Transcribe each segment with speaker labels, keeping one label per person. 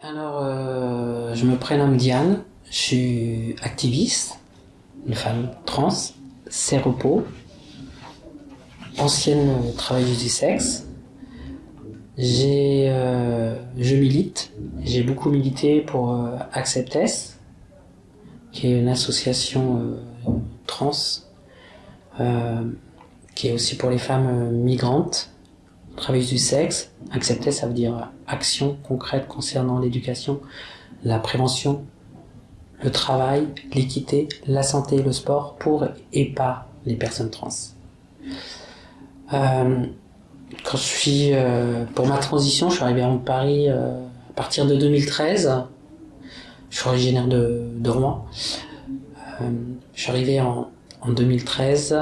Speaker 1: Alors, euh, je me prénomme Diane, je suis activiste, une femme trans, séropos, ancienne travailleuse du sexe. J'ai, euh, je milite, j'ai beaucoup milité pour euh, Acceptess, qui est une association trans, qui est aussi pour les femmes migrantes, travailleuses du sexe. Acceptess, ça veut dire action concrète concernant l'éducation, la prévention, le travail, l'équité, la santé le sport pour et par les personnes trans. Euh, quand je suis euh, pour ma transition, je suis arrivé à Paris euh, à partir de 2013. Je suis originaire de, de Rouen. Euh, je suis arrivé en, en 2013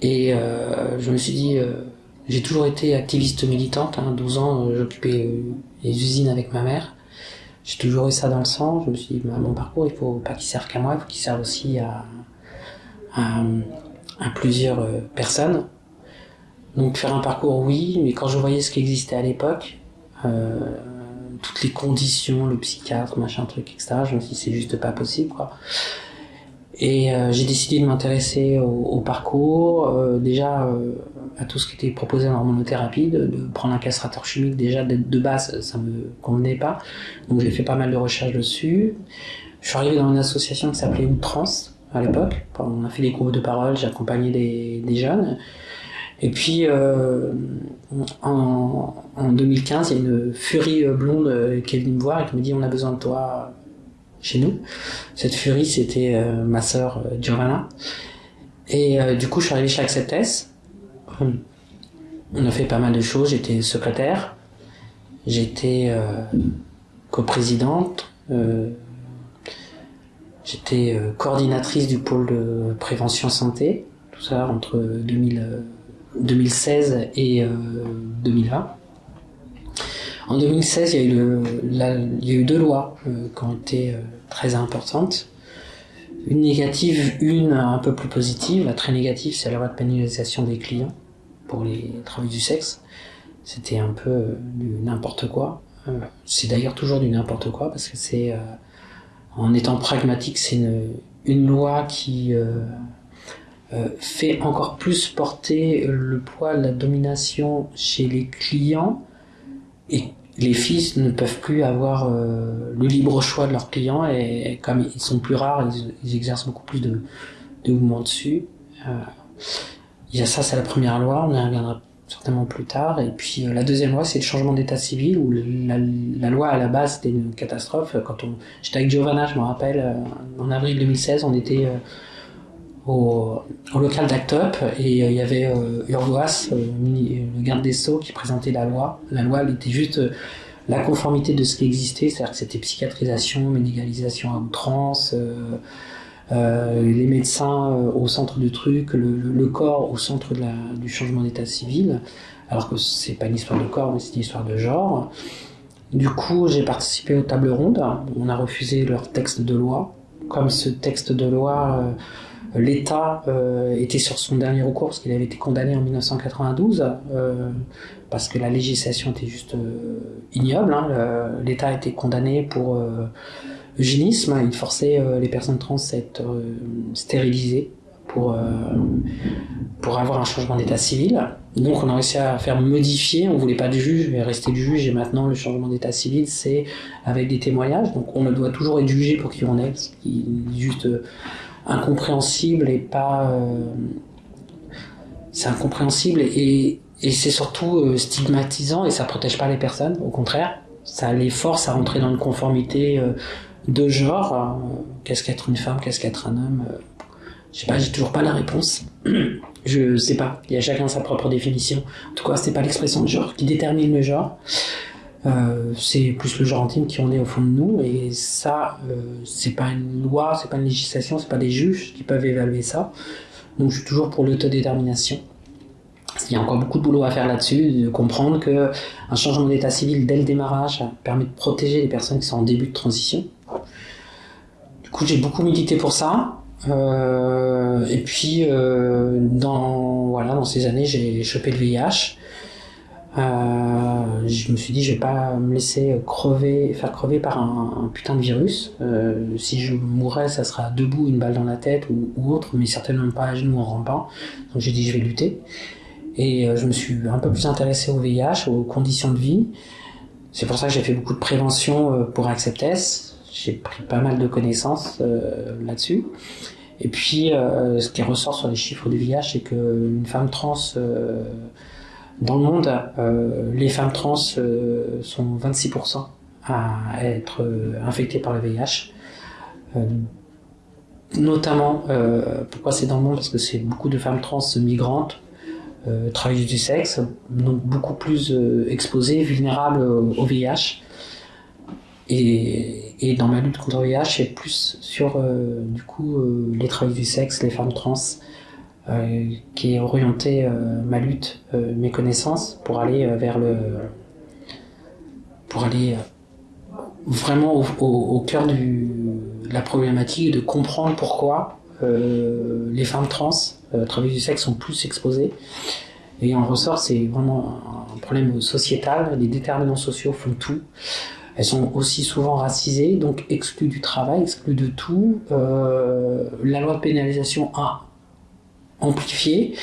Speaker 1: et euh, je me suis dit, euh, j'ai toujours été activiste militante. Hein, 12 ans, euh, j'occupais euh, les usines avec ma mère. J'ai toujours eu ça dans le sang. Je me suis dit, bah, mon parcours, il faut pas qu'il serve qu'à moi, il faut qu'il serve aussi à, à, à plusieurs euh, personnes. Donc faire un parcours, oui, mais quand je voyais ce qui existait à l'époque, toutes les conditions, le psychiatre, machin truc, etc., je me suis dit c'est juste pas possible, quoi. Et euh, j'ai décidé de m'intéresser au, parcours, euh, déjà euh, à tout ce qui était proposé en hormonothérapie, de, de prendre un castrateur chimique, déjà de, base, ça me convenait pas. Donc j'ai fait pas mal de recherches dessus. Je suis arrivé dans une association qui s'appelait Outrans à l'époque. On a fait des groupes de parole, j'ai accompagné des, jeunes. Et puis, en, en 2015, il y a une furie blonde qui est venue me voir et qui me dit on a besoin de toi chez nous. Cette furie, c'était euh, ma sœur euh, Giovanna. Et euh, du coup, je suis arrivé chez Acceptess. On a fait pas mal de choses. J'étais secrétaire, j'étais euh, coprésidente, euh, j'étais euh, coordinatrice du pôle de prévention santé. Tout ça entre 2000. euh, 2016 et euh, 2020. En 2016, il y a eu, deux lois euh, qui ont été euh, très importantes. Une négative, une un peu plus positive. La très négative, c'est la loi de pénalisation des clients pour les travailleurs du sexe. C'était un peu euh, du n'importe quoi. C'est d'ailleurs toujours du n'importe quoi parce que c'est, en étant pragmatique, c'est une, une loi qui fait encore plus porter le poids la domination chez les clients et les filles ne peuvent plus avoir euh, le libre choix de leurs clients et, comme ils sont plus rares, ils, exercent beaucoup plus de, de mouvements dessus. Il y a ça, c'est la première loi, on y reviendra certainement plus tard. Et puis euh, la deuxième loi, c'est le changement d'état civil où la, loi à la base c'était une catastrophe. Quand on, j'étais avec Giovanna, je me rappelle, euh, en avril 2016, on était au, local d'Act Up et euh, il y avait euh, euh, le garde des Sceaux, qui présentait la loi. La loi, elle était juste euh, la conformité de ce qui existait, c'est-à-dire que c'était psychiatrisation, médicalisation à outrance, les médecins au centre du truc, le, corps au centre du changement d'état civil, alors que c'est pas une histoire de corps, mais c'est une histoire de genre. Du coup, j'ai participé aux tables rondes. On a refusé leur texte de loi. Comme ce texte de loi, l'État euh, était sur son dernier recours parce qu'il avait été condamné en 1992 euh, parce que la législation était juste euh, ignoble. hein. L'État a été condamné pour eugénisme. Il forçait les personnes trans à être stérilisées pour, pour avoir un changement d'état civil. Donc on a réussi à faire modifier, on voulait pas de juge, mais rester du juge, et maintenant le changement d'état civil, c'est avec des témoignages, donc on doit toujours être jugé pour qui on est, ce qui est juste incompréhensible et pas... euh, c'est incompréhensible et, et c'est surtout euh, stigmatisant et ça protège pas les personnes, au contraire, ça les force à rentrer dans une conformité euh, de genre. qu'est-ce qu'être une femme, qu'est-ce qu'être un homme Je sais pas, j'ai toujours pas la réponse. Je sais pas, il y a chacun sa propre définition. En tout cas, c'est pas l'expression de genre qui détermine le genre. Euh, c'est plus le genre intime qui en est au fond de nous et ça euh, c'est pas une loi c'est pas une législation c'est pas des juges qui peuvent évaluer ça. Donc je suis toujours pour l'autodétermination. Il y a encore beaucoup de boulot à faire là-dessus de comprendre que un changement d'état civil dès le démarrage permet de protéger les personnes qui sont en début de transition. Du coup j'ai beaucoup milité pour ça. Euh, et puis euh, dans voilà dans ces années j'ai chopé le VIH Euh, je me suis dit, je vais pas me laisser crever, faire crever par un, putain de virus. Euh, si je mourrais, ça sera debout, une balle dans la tête ou, autre, mais certainement pas à genoux en rampant. Donc j'ai dit, je vais lutter. Et euh, je me suis un peu plus intéressé au VIH, aux conditions de vie. C'est pour ça que j'ai fait beaucoup de prévention pour Acceptess. J'ai pris pas mal de connaissances là-dessus. Et puis, ce qui ressort sur les chiffres du VIH, c'est qu'une femme trans dans le monde, euh, les femmes trans euh, sont 26% à être euh, infectées par le VIH. notamment, pourquoi c'est dans le monde? Parce que c'est beaucoup de femmes trans migrantes, travailleuses du sexe, donc beaucoup plus exposées, vulnérables au VIH. Et, dans ma lutte contre le VIH, c'est plus sur du coup les travailleuses du sexe, les femmes trans, qui est orienté euh, ma lutte, euh, mes connaissances pour aller vers le, pour aller vraiment au, cœur de la problématique de comprendre pourquoi les femmes trans, travailleuses du sexe, sont plus exposées. Et en ressort, c'est vraiment un problème sociétal. Les déterminants sociaux font tout. Elles sont aussi souvent racisées, donc exclues du travail, exclues de tout. Euh, la loi de pénalisation a amplifié.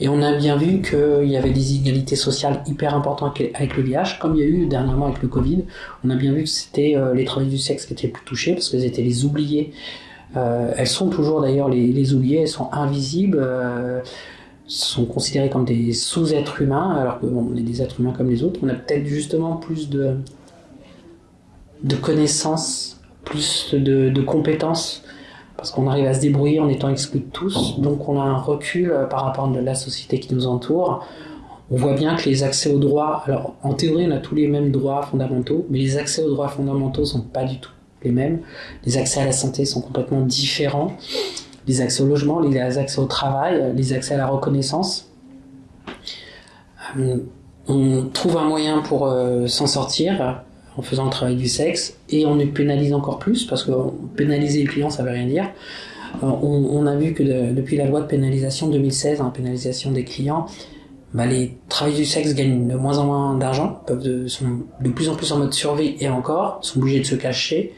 Speaker 1: Et on a bien vu qu'il y avait des inégalités sociales hyper importantes avec le VIH, comme il y a eu dernièrement avec le Covid. On a bien vu que c'était euh, les travailleurs du sexe qui étaient plus touchés, parce qu'elles étaient les oubliés. Euh, elles sont toujours d'ailleurs les, les oubliés, elles sont invisibles, euh, sont considérées comme des sous-êtres humains, alors qu'on est des êtres humains comme les autres. On a peut-être justement plus de, de connaissances, plus de compétences parce qu'on arrive à se débrouiller en étant exclus de tous, donc on a un recul euh, par rapport à la société qui nous entoure. On voit bien que les accès aux droits, alors en théorie on a tous les mêmes droits fondamentaux, mais les accès aux droits fondamentaux sont pas du tout les mêmes. Les accès à la santé sont complètement différents. Les accès au logement, les accès au travail, les accès à la reconnaissance. Euh, on trouve un moyen pour euh, s'en sortir en faisant le travail du sexe et on les pénalise encore plus parce que pénaliser les clients ça veut rien dire. Euh, on, a vu que depuis la loi de pénalisation 2016, hein, pénalisation des clients, bah, les travailleurs du sexe gagnent de moins en moins d'argent, de, sont de plus en plus en mode survie et encore, sont obligés de se cacher.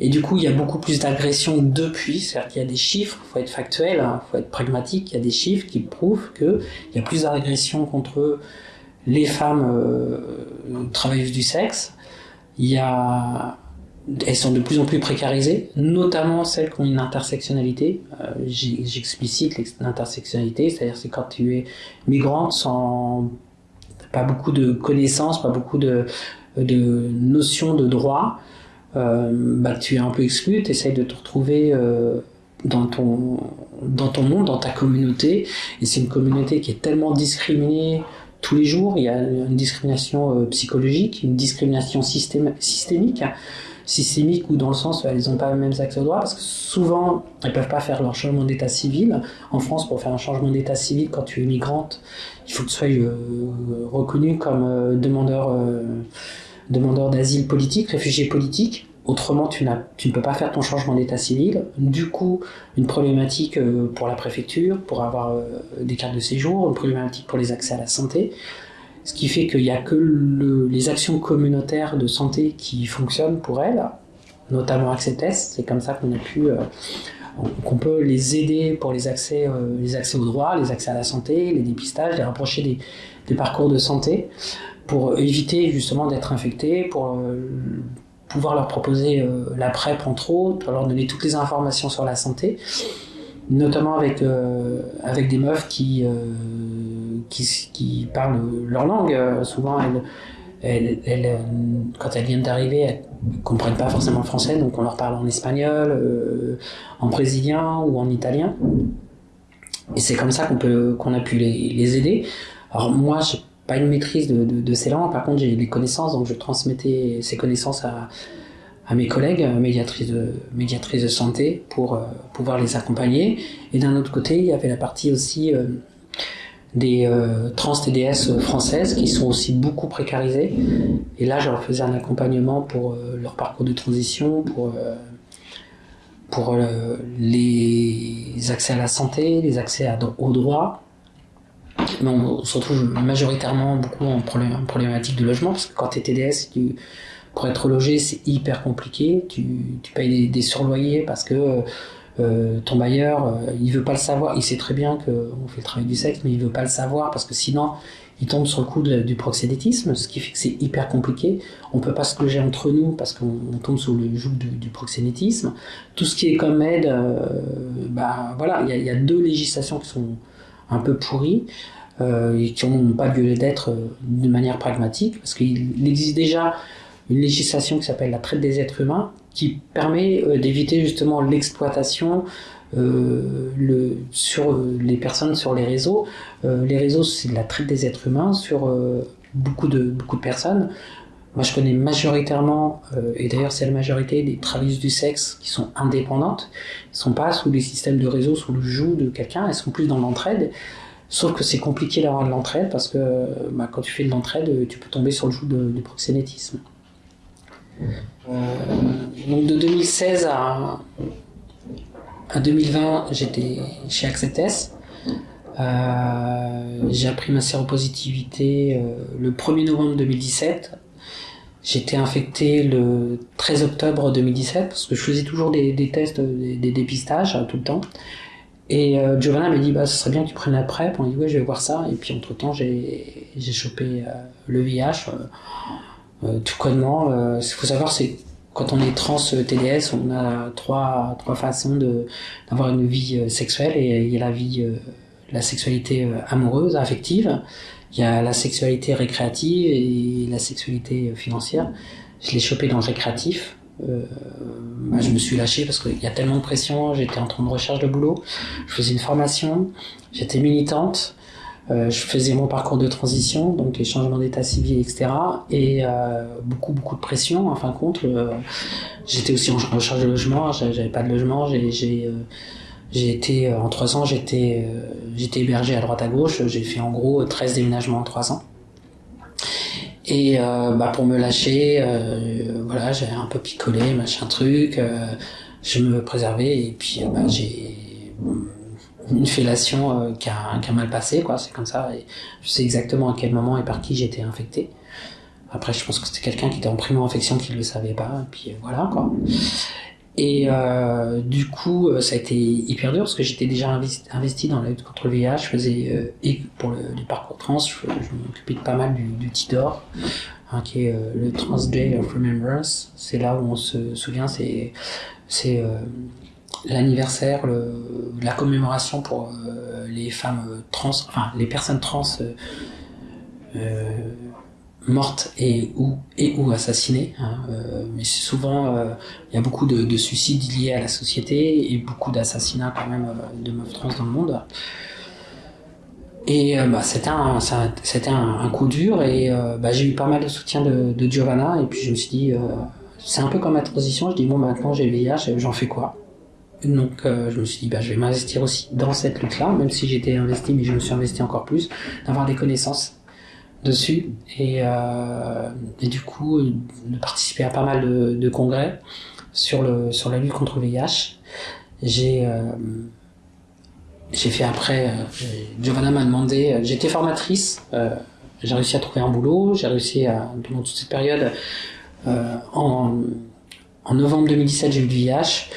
Speaker 1: Et du coup, il y a beaucoup plus d'agressions depuis, c'est-à-dire qu'il y a des chiffres, faut être factuel, hein, faut être pragmatique, il y a des chiffres qui prouvent qu'il y a plus d'agressions contre les femmes euh, travailleuses du sexe, elles sont de plus en plus précarisées, notamment celles qui ont une intersectionnalité. Euh, J'explicite l'intersectionnalité, c'est-à-dire c'est quand tu es migrante sans pas beaucoup de connaissances, pas beaucoup de, de notions de droit, euh, bah, tu es un peu exclu, tu essayes de te retrouver euh, dans, ton, dans ton monde, dans ta communauté, et c'est une communauté qui est tellement discriminée, tous les jours. Il y a une discrimination euh, psychologique, une discrimination systémique, systémique ou dans le sens où elles n'ont pas les mêmes accès aux droits, parce que souvent elles peuvent pas faire leur changement d'état civil. En France, pour faire un changement d'état civil, quand tu es migrante, il faut que tu sois euh, reconnu comme euh, demandeur demandeur d'asile politique, réfugié politique. Autrement, tu, ne peux pas faire ton changement d'état civil. Du coup, une problématique euh, pour la préfecture, pour avoir euh, des cartes de séjour, une problématique pour les accès à la santé. Ce qui fait qu'il n'y a que les actions communautaires de santé qui fonctionnent pour elles, notamment Access C'est comme ça qu'on a pu, euh, qu'on peut les aider pour les accès, les accès aux droits, les accès à la santé, les dépistages, les rapprocher des, des parcours de santé pour éviter justement d'être infectés, pour pouvoir leur proposer euh, la PrEP entre autres, leur donner toutes les informations sur la santé, notamment avec, euh, avec des meufs qui, euh, qui, qui, parlent leur langue. souvent, elles, elles, quand elles viennent d'arriver, elles ne comprennent pas forcément le français, donc on leur parle en espagnol, en brésilien ou en italien. Et c'est comme ça qu'on qu'on a pu les, les aider. Alors moi, pas une maîtrise de, ces langues. Par contre, j'ai des connaissances, donc je transmettais ces connaissances à, mes collègues médiatrices de, santé pour euh, pouvoir les accompagner. Et d'un autre côté, il y avait la partie aussi euh, des euh, trans TDS françaises qui sont aussi beaucoup précarisées. Et là, je leur faisais un accompagnement pour leur parcours de transition, pour les accès à la santé, les accès aux droits, on, se retrouve majoritairement beaucoup en, problématique de logement, parce que quand tu es TDS, pour être logé, c'est hyper compliqué. Tu, payes des, surloyers parce que euh, ton bailleur, euh, il veut pas le savoir. Il sait très bien qu'on fait le travail du sexe, mais il veut pas le savoir parce que sinon, il tombe sur le coup du proxénétisme, ce qui fait que c'est hyper compliqué. On peut pas se loger entre nous parce qu'on tombe sous le joug du, proxénétisme. Tout ce qui est comme aide, euh, bah voilà, il y a, deux législations qui sont un peu pourries. Euh, et qui n'ont pas lieu d'être euh, de manière pragmatique, parce qu'il existe déjà une législation qui s'appelle la traite des êtres humains, qui permet euh, d'éviter justement l'exploitation euh, sur les personnes sur les réseaux. Les réseaux, c'est de la traite des êtres humains sur beaucoup de beaucoup de personnes. Moi, je connais majoritairement, et d'ailleurs c'est la majorité des travailleuses du sexe qui sont indépendantes. Elles sont pas sous les systèmes de réseau, sous le joug de quelqu'un. Elles sont plus dans l'entraide. Sauf que c'est compliqué d'avoir de l'entraide parce que bah, quand tu fais de l'entraide, tu peux tomber sur le joug du proxénétisme. Euh, donc de 2016 à, à 2020, j'étais chez Acceptes. Euh, j'ai appris ma séropositivité euh, le 1er novembre 2017. J'étais infecté le 13 octobre 2017 parce que je faisais toujours des, tests, des, dépistages tout le temps. Et euh, Giovanna m'a dit bah ce serait bien que tu prennes la PrEP. On dit ouais je vais voir ça. Et puis entre temps j'ai chopé le VIH. Euh, tout connement. Euh, qu'il faut savoir, c'est quand on est trans euh, TDS, on a trois, trois façons d'avoir une vie sexuelle et il y a la vie, la sexualité amoureuse, affective, il y a la sexualité récréative et la sexualité financière. Je l'ai chopé dans le récréatif. Euh, bah, je me suis lâché parce qu'il y a tellement de pression, j'étais en train de recherche de boulot, je faisais une formation, j'étais militante, euh, je faisais mon parcours de transition, donc les changements d'état civil, etc. Et euh, beaucoup, beaucoup de pression. En fin de compte, j'étais aussi en recherche de logement. J'avais pas de logement. J'ai, j'ai, été en trois ans, j'étais, j'étais hébergé à droite à gauche. J'ai fait en gros 13 déménagements en trois ans. Et bah pour me lâcher, voilà, j'ai un peu picolé, machin truc. je me préservais et puis bah, j'ai une fellation euh, qui, a, mal passé, quoi. C'est comme ça. Je sais exactement à quel moment et par qui j'étais infecté. Après, je pense que c'était quelqu'un qui était en primo-infection qui ne le savait pas. Et puis voilà, quoi. Et euh, du coup, euh, ça a été hyper dur parce que j'étais déjà investi, dans la lutte contre le VIH. Je faisais, euh, et pour le, parcours trans, je, m'occupais de pas mal du, TIDOR, hein, qui est le Trans Day of Remembrance. C'est là où on se souvient, c'est c'est l'anniversaire, la commémoration pour les femmes trans, enfin les personnes trans mortes et ou et ou assassinées. Hein, mais c'est souvent, il y a beaucoup de, de, suicides liés à la société et beaucoup d'assassinats quand même de meufs trans dans le monde. Et bah, c'était un, c'était un, coup dur et bah, j'ai eu pas mal de soutien de, de Giovanna et puis je me suis dit, c'est un peu comme ma transition. Je dis bon maintenant j'ai le VIH, j'en fais quoi? Donc euh, je me suis dit bah je vais m'investir aussi dans cette lutte-là, même si j'étais investi, mais je me suis investi encore plus, d'avoir des connaissances dessus et, euh, et du coup de participer à pas mal de, congrès sur le sur la lutte contre le VIH. J'ai euh, j'ai fait après, euh, Giovanna m'a demandé, j'étais formatrice, j'ai réussi à trouver un boulot, j'ai réussi à pendant toute cette période en en novembre 2017 j'ai eu le VIH.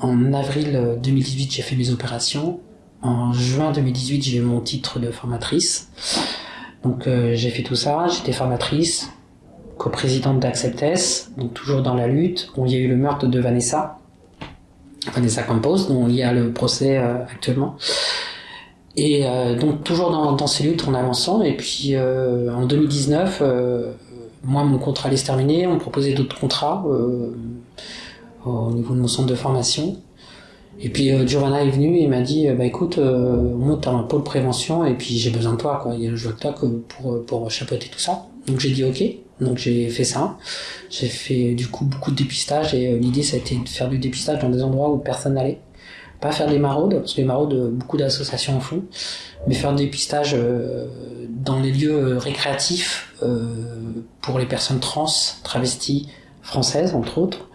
Speaker 1: En avril 2018, j'ai fait mes opérations. En juin 2018, j'ai eu mon titre de formatrice. Donc euh, j'ai fait tout ça, j'étais formatrice, coprésidente d'Acceptes, donc toujours dans la lutte. Il y a eu le meurtre de Vanessa, Vanessa Campos, dont il y a le procès euh, actuellement. Et euh, donc toujours dans, ces luttes, on avançant. Et puis en 2019, moi mon contrat allait se terminer, on me proposait d'autres contrats au niveau de mon centre de formation. Et puis euh, Giovanna est venue et m'a dit euh, bah écoute euh, moi t'as un pôle prévention et puis j'ai besoin de toi quoi. Il a le de toi que pour pour chapeauter tout ça. Donc j'ai dit ok. Donc j'ai fait ça. J'ai fait du coup beaucoup de dépistage et l'idée ça a été de faire du dépistage dans des endroits où personne n'allait. Pas faire des maraudes parce que les maraudes beaucoup d'associations en font mais faire du dépistage dans les lieux récréatifs pour les personnes trans travesties françaises entre autres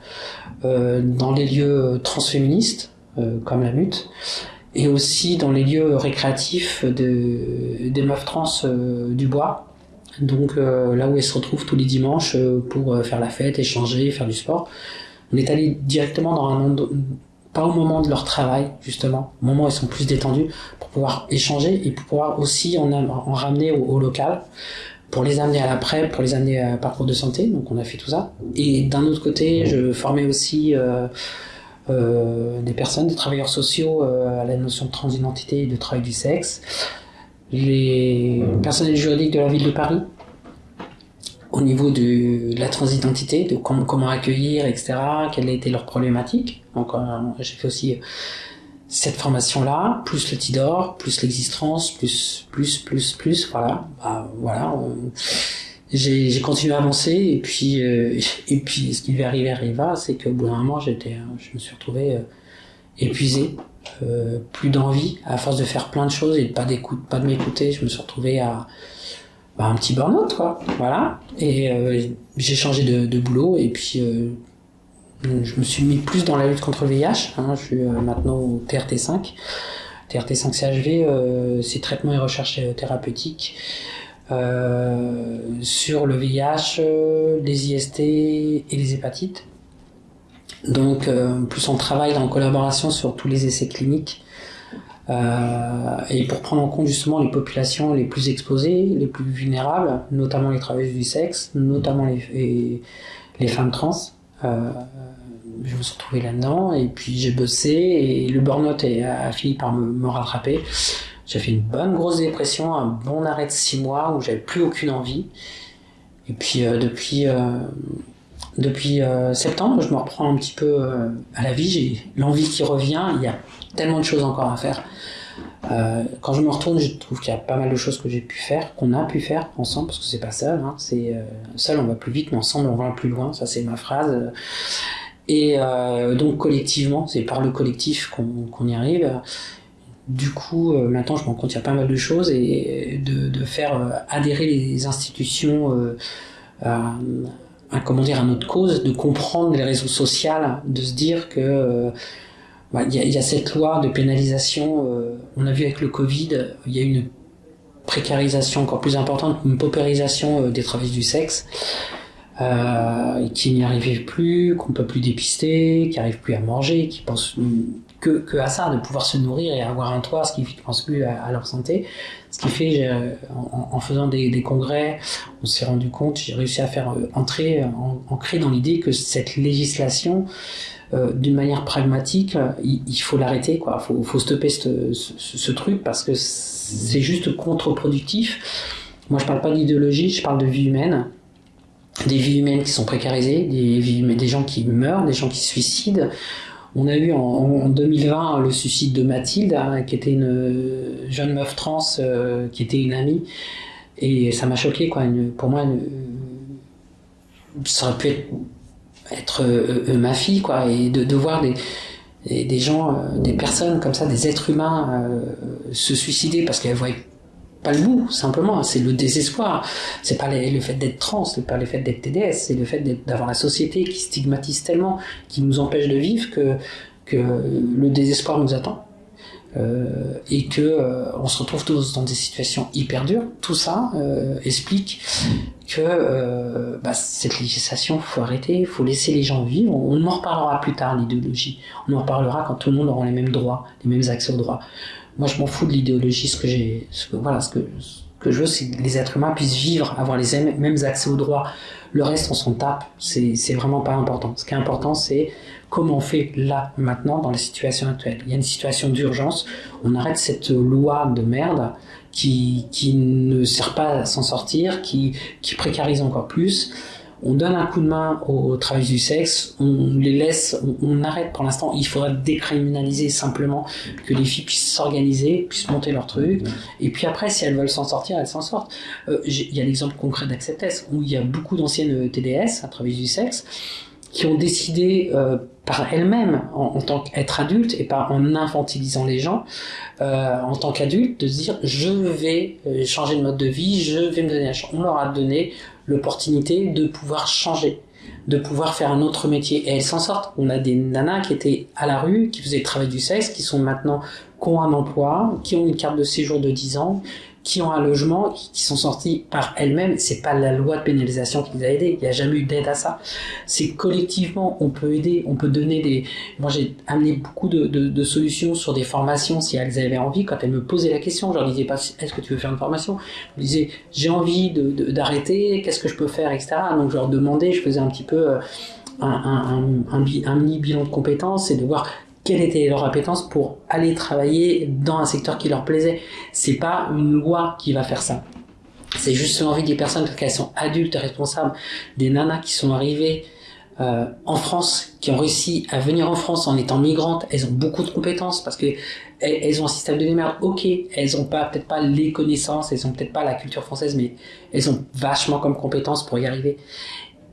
Speaker 1: euh, dans les lieux transféministes, euh, comme la lutte, et aussi dans les lieux récréatifs de, des meufs trans du bois. Donc là où elles se retrouvent tous les dimanches pour faire la fête, échanger, faire du sport. On est allé directement dans un pas au moment de leur travail justement, au moment où ils sont plus détendus, pour pouvoir échanger et pour pouvoir aussi en, en ramener au, local, pour les amener à l'après, pour les amener à parcours de santé. Donc on a fait tout ça. Et d'un autre côté, je formais aussi euh, euh, des personnes, des travailleurs sociaux euh, à la notion de transidentité et de travail du sexe, les personnels juridiques de la ville de Paris au niveau de la transidentité, de comment, comment accueillir, etc., quelle a été leur problématique. Donc euh, j'ai fait aussi euh, cette formation-là, plus le TIDOR, plus l'existence, plus, plus, plus, plus, voilà. Bah, voilà. J'ai continué à avancer et puis euh, et puis ce qui lui arriver arriva, c'est qu'au bout d'un moment j'étais, je me suis retrouvé épuisé, plus d'envie à force de faire plein de choses et de pas d'écoute, pas de m'écouter. Je me suis retrouvé à bah, un petit burn-out, quoi. Voilà. Et euh, j'ai changé de, de, boulot et puis euh, je me suis mis plus dans la lutte contre le VIH. Hein. Je suis euh, maintenant au TRT5. TRT5 CHV, c'est traitement et recherche thérapeutique sur le VIH, les IST et les hépatites. Donc, plus on travaille en collaboration sur tous les essais cliniques euh, et pour prendre en compte justement les populations les plus exposées, les plus vulnérables, notamment les travailleuses du sexe, notamment les, femmes trans. Euh, je me suis retrouvé là-dedans et puis j'ai bossé et le burn-out a fini par me rattraper. J'ai fait une bonne grosse dépression, un bon arrêt de six mois où j'avais plus aucune envie. Et puis euh, depuis euh, depuis euh, septembre, je me reprends un petit peu à la vie. J'ai l'envie qui revient. Il y a tellement de choses encore à faire. Quand je me retourne, je trouve qu'il y a pas mal de choses que j'ai pu faire, qu'on a pu faire ensemble, parce que c'est pas seul. Hein, c'est seul on va plus vite, mais ensemble on va plus loin. Ça c'est ma phrase. Et donc collectivement, c'est par le collectif qu'on y arrive. Du coup, euh, maintenant je me rends compte qu'il y a pas mal de choses et de, faire euh, adhérer les institutions à, à, à notre cause, de comprendre les réseaux sociaux, de se dire que bah, il y, a, cette loi de pénalisation. Euh, on a vu avec le Covid, il y a une précarisation encore plus importante, une paupérisation euh, des travailleurs du sexe, euh, qui n'y arrivent plus, qu'on peut plus dépister, qui n'arrivent plus à manger, qui pensent que, que, à ça, de pouvoir se nourrir et avoir un toit, ce qui pensent plus à, leur santé. Ce qui fait, en, en, faisant des, des congrès, on s'est rendu compte, j'ai réussi à faire entrer, ancrer dans l'idée que cette législation euh, d'une manière pragmatique, il, faut l'arrêter, quoi. Faut, faut stopper ce, ce, truc parce que c'est juste contre-productif. Moi, je parle pas d'idéologie, je parle de vie humaine, des vies humaines qui sont précarisées, des vies, des gens qui meurent, des gens qui se suicident. On a eu en, 2020 le suicide de Mathilde, hein, qui était une jeune meuf trans, euh, qui était une amie, et ça m'a choqué, quoi. pour moi, ça aurait pu être euh, euh, ma fille, quoi, et de, voir des, des, gens, euh, des personnes comme ça, des êtres humains se suicider parce qu'elles voient pas le bout, simplement. C'est le désespoir. C'est pas le fait d'être trans, c'est pas le fait d'être TDS, c'est le fait d'avoir la société qui stigmatise tellement, qui nous empêche de vivre que, le désespoir nous attend. Euh, et que euh, on se retrouve tous dans des situations hyper dures. Tout ça euh, explique que bah, cette législation, faut arrêter, faut laisser les gens vivre. On en reparlera plus tard l'idéologie. On en reparlera quand tout le monde aura les mêmes droits, les mêmes accès aux droits. Moi, je m'en fous de l'idéologie. Ce que j'ai, voilà, ce que ce que je veux, c'est que les êtres humains puissent vivre, avoir les mêmes accès aux droits. Le reste, on s'en tape. C'est vraiment pas important. Ce qui est important, c'est comment on fait là, maintenant, dans la situation actuelle. Il y a une situation d'urgence, on arrête cette loi de merde qui, qui ne sert pas à s'en sortir, qui, qui précarise encore plus. On donne un coup de main au, travail du sexe, on les laisse, on, arrête pour l'instant. Il faudrait décriminaliser simplement que les filles puissent s'organiser, puissent monter leur truc. Et puis après, si elles veulent s'en sortir, elles s'en sortent. Euh, il y a l'exemple concret d'Acceptess, où il y a beaucoup d'anciennes TDS à travail du sexe qui ont décidé euh, par elles-mêmes, en, tant qu'être adulte et pas en infantilisant les gens, euh, en tant qu'adulte, de se dire je vais euh, changer de mode de vie, je vais me donner la chance. On leur a donné l'opportunité de pouvoir changer. de pouvoir faire un autre métier. Et elles s'en sortent. On a des nanas qui étaient à la rue, qui faisaient le travail du sexe, qui sont maintenant, qui ont un emploi, qui ont une carte de séjour de 10 ans, qui ont un logement, qui sont sortis par elles-mêmes. C'est pas la loi de pénalisation qui les a aidés. Il n'y a jamais eu d'aide à ça. C'est collectivement, on peut aider, on peut donner des. Moi, j'ai amené beaucoup de, de, solutions sur des formations si elles avaient envie. Quand elles me posaient la question, je leur disais pas est-ce que tu veux faire une formation? Je disais j'ai envie d'arrêter, qu'est-ce que je peux faire, etc. Donc je leur demandais, je faisais un petit peu euh, un, un, un mini bilan de compétences et de voir quelle était leur appétence pour aller travailler dans un secteur qui leur plaisait. C'est pas une loi qui va faire ça. C'est juste l'envie des personnes parce qu'elles sont adultes responsables, des nanas qui sont arrivées euh, en France, qui ont réussi à venir en France en étant migrantes, elles ont beaucoup de compétences parce que elles, ont un système de démerde. Ok, elles ont pas peut-être pas les connaissances, elles ont peut-être pas la culture française, mais elles ont vachement comme compétences pour y arriver.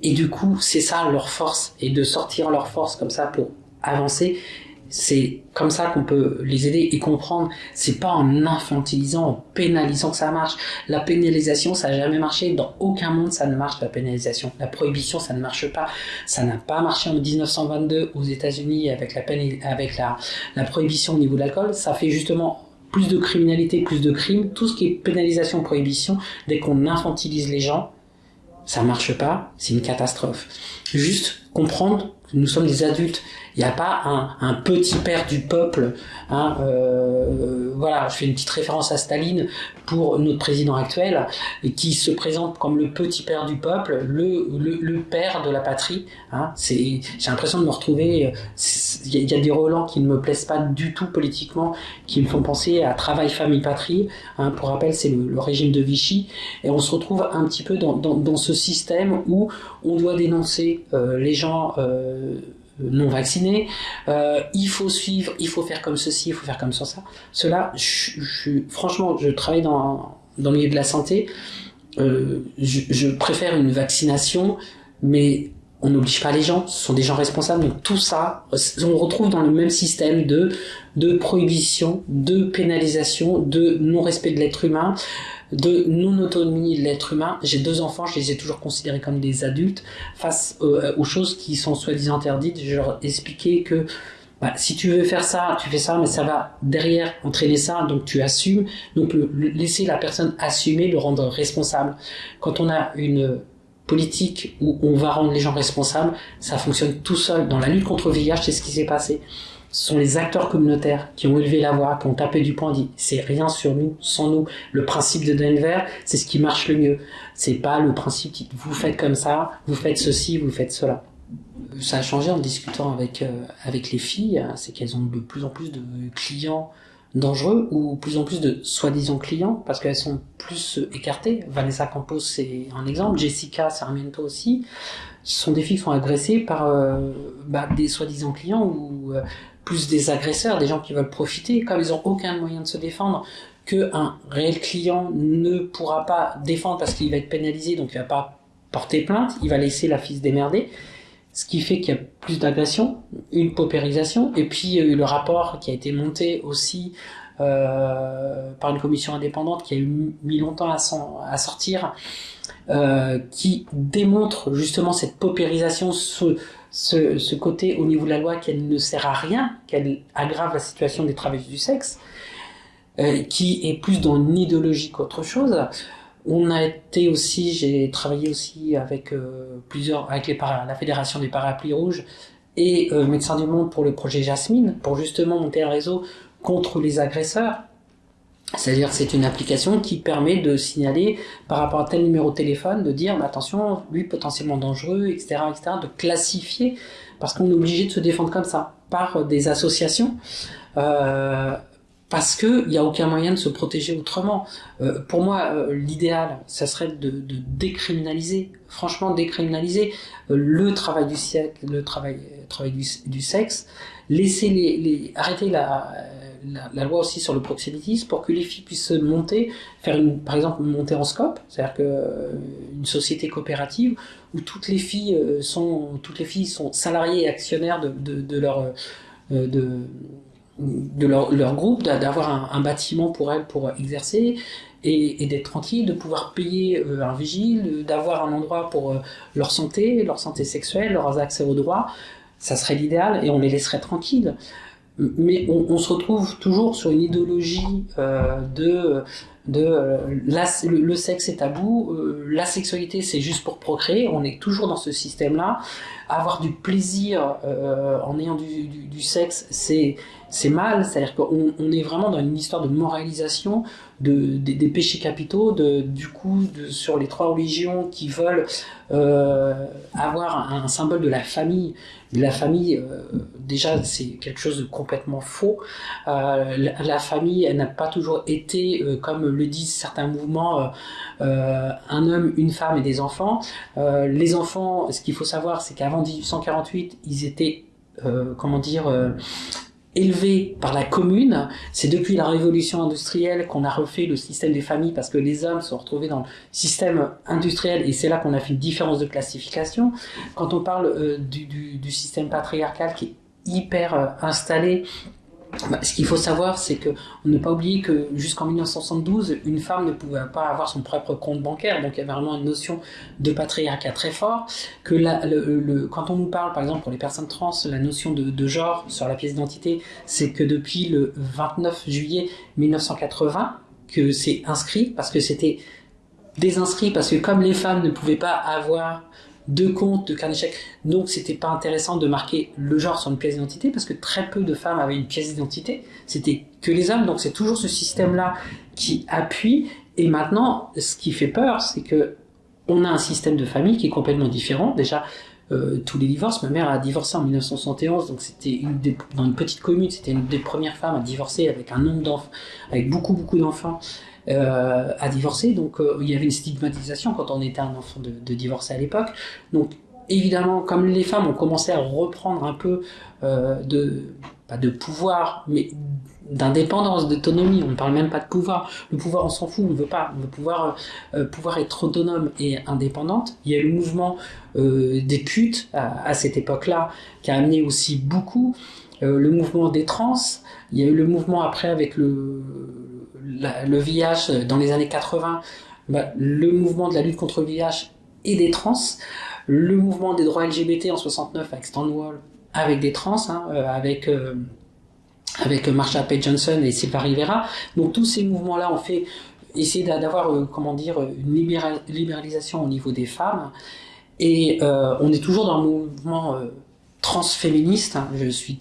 Speaker 1: Et du coup, c'est ça leur force, et de sortir leur force comme ça pour avancer, c'est comme ça qu'on peut les aider et comprendre. C'est pas en infantilisant, en pénalisant que ça marche. La pénalisation, ça n'a jamais marché. Dans aucun monde, ça ne marche, la pénalisation. La prohibition, ça ne marche pas. Ça n'a pas marché en 1922 aux États-Unis avec la la, prohibition au niveau de l'alcool. Ça fait justement plus de criminalité, plus de crimes. Tout ce qui est pénalisation, prohibition, dès qu'on infantilise les gens, ça marche pas. C'est une catastrophe. Juste comprendre que nous sommes des adultes il n'y a pas un, un, petit père du peuple. Hein, euh, voilà, je fais une petite référence à Staline pour notre président actuel, qui se présente comme le petit père du peuple, le, le, le père de la patrie. Hein, j'ai l'impression de me retrouver. Il y, a des relents qui ne me plaisent pas du tout politiquement, qui me font penser à travail, famille, patrie. Hein, pour rappel, c'est le, le, régime de Vichy, et on se retrouve un petit peu dans, dans, dans ce système où on doit dénoncer euh, les gens. Euh, non vaccinés, euh, il faut suivre, il faut faire comme ceci, il faut faire comme ça. Cela, je, je, franchement, je travaille dans, dans le milieu de la santé, euh, je, je, préfère une vaccination, mais on n'oblige pas les gens, ce sont des gens responsables. Donc tout ça, on retrouve dans le même système de, de prohibition, de pénalisation, de non-respect de l'être humain de non-autonomie de l'être humain. J'ai deux enfants, je les ai toujours considérés comme des adultes. Face euh, aux choses qui sont soi-disant interdites, je leur expliquais que bah, si tu veux faire ça, tu fais ça, mais ça va derrière entraîner ça, donc tu assumes. Donc le, laisser la personne assumer, le rendre responsable. Quand on a une politique où on va rendre les gens responsables, ça fonctionne tout seul. Dans la lutte contre le VIH, c'est ce qui s'est passé ce sont les acteurs communautaires qui ont élevé la voix, qui ont tapé du poing, dit c'est rien sur nous, sans nous. Le principe de Denver, c'est ce qui marche le mieux. C'est pas le principe qui vous faites comme ça, vous faites ceci, vous faites cela. Ça a changé en discutant avec euh, avec les filles, hein, c'est qu'elles ont de plus en plus de clients dangereux ou plus en plus de soi-disant clients parce qu'elles sont plus écartées. Vanessa Campos c'est un exemple, Jessica Sarmiento aussi. Ce sont des filles qui sont agressées par euh, bah, des soi-disant clients ou euh, plus des agresseurs, des gens qui veulent profiter, comme ils n'ont aucun moyen de se défendre, qu'un réel client ne pourra pas défendre parce qu'il va être pénalisé, donc il va pas porter plainte, il va laisser la fille se démerder, ce qui fait qu'il y a plus d'agression, une paupérisation, et puis le rapport qui a été monté aussi euh, par une commission indépendante qui a eu mis longtemps à, sortir, euh, qui démontre justement cette paupérisation, ce, côté au niveau de la loi qu'elle ne sert à rien, qu'elle aggrave la situation des travailleurs du sexe, euh, qui est plus dans une idéologie qu'autre chose. On a été aussi, j'ai travaillé aussi avec euh, plusieurs, avec la fédération des parapluies rouges et euh, Médecins du Monde pour le projet Jasmine, pour justement monter un réseau contre les agresseurs. C'est-à-dire c'est une application qui permet de signaler par rapport à tel numéro de téléphone, de dire attention, lui potentiellement dangereux, etc., etc., de classifier, parce qu'on est obligé de se défendre comme ça, par des associations, euh, parce qu'il n'y a aucun moyen de se protéger autrement. Euh, pour moi, euh, l'idéal, ça serait de, de, décriminaliser, franchement décriminaliser euh, le travail du siècle, le travail, travail du, du sexe, laisser les, les arrêter la la, la, loi aussi sur le proxénétisme pour que les filles puissent monter, faire une, par exemple une montée en scope, c'est-à-dire que euh, société coopérative où toutes les filles euh, sont toutes les filles sont salariées et actionnaires de, de, de leur euh, de de leur, groupe, d'avoir un, bâtiment pour elles pour exercer, et, d'être tranquille, de pouvoir payer euh, un vigile, d'avoir un endroit pour euh, leur santé, leur santé sexuelle, leurs accès aux droits, ça serait l'idéal et on les laisserait tranquilles. Mais on, se retrouve toujours sur une idéologie euh, de de le, sexe est tabou, la sexualité c'est juste pour procréer, on est toujours dans ce système-là. Avoir du plaisir en ayant du sexe, c'est c'est mal, c'est-à-dire qu'on on est vraiment dans une histoire de moralisation de, des, péchés capitaux, de, du coup sur les trois religions qui veulent euh, avoir un, symbole de la famille. La famille, euh, déjà, c'est quelque chose de complètement faux. Euh, la, famille, elle n'a pas toujours été, comme le disent certains mouvements, un homme, une femme et des enfants. les enfants, ce qu'il faut savoir, c'est qu'avant 1848, ils étaient, comment dire, élevé par la commune. C'est depuis la révolution industrielle qu'on a refait le système des familles parce que les hommes sont retrouvés dans le système industriel et c'est là qu'on a fait une différence de classification. Quand on parle euh, du, système patriarcal qui est hyper euh, installé bah, ce qu'il faut savoir, c'est que on ne pas oublier que jusqu'en 1972, une femme ne pouvait pas avoir son propre compte bancaire, donc il y avait vraiment une notion de patriarcat très fort. Quand on nous parle, par exemple, pour les personnes trans, la notion de genre sur la pièce d'identité, c'est que depuis le 29 juillet 1980 que c'est inscrit, parce que c'était désinscrit, parce que comme les femmes ne pouvaient pas avoir de comptes, de carnet chèques. Donc, c'était pas intéressant de marquer le genre sur une pièce d'identité parce que très peu de femmes avaient une pièce d'identité. C'était que les hommes. Donc, c'est toujours ce système-là qui appuie. Et maintenant, ce qui fait peur, c'est que on a un système de famille qui est complètement différent. Déjà, euh, tous les divorces. Ma mère a divorcé en 1971, donc c'était dans une petite commune, c'était une des premières femmes à divorcer avec un nombre avec beaucoup beaucoup d'enfants euh, à divorcer. Donc euh, il y avait une stigmatisation quand on était un enfant de, de divorcer à l'époque. Donc évidemment, comme les femmes ont commencé à reprendre un peu euh, de pas de pouvoir, mais d'indépendance, d'autonomie. On ne parle même pas de pouvoir. Le pouvoir, on s'en fout, on ne veut pas. On veut pouvoir, pouvoir être autonome et indépendante. Il y a le mouvement des putes à, cette époque-là, qui a amené aussi beaucoup. Le mouvement des trans. Il y a eu le mouvement après avec le, le VIH dans les années 80. Bah, le mouvement de la lutte contre le VIH et des trans. Le mouvement des droits LGBT en 69 avec Stonewall avec des trans, hein, euh, avec euh, avec Marsha P. Johnson et Silva Rivera. Donc tous ces mouvements-là ont fait essayer d'avoir euh, comment dire une libéralisation au niveau des femmes. Et euh, on est toujours dans le mouvement euh, transféministe. Hein. Je suis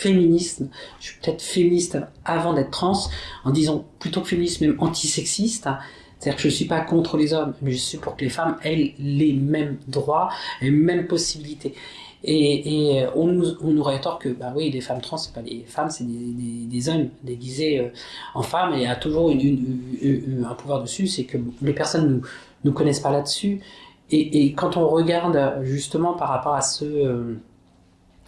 Speaker 1: transféministe. Je suis peut-être féministe avant d'être trans, en disant plutôt que féministe, même antisexiste. C'est-à-dire que je ne suis pas contre les hommes, mais je suis pour que les femmes aient les mêmes droits, les mêmes possibilités. Et, on, nous, on nous rétorque que bah oui, les femmes trans, c'est pas des femmes, c'est des, hommes déguisés euh, en femmes et a toujours une, une, une, un pouvoir dessus, c'est que les personnes nous nous connaissent pas là-dessus. Et, et, quand on regarde justement par rapport à ce euh,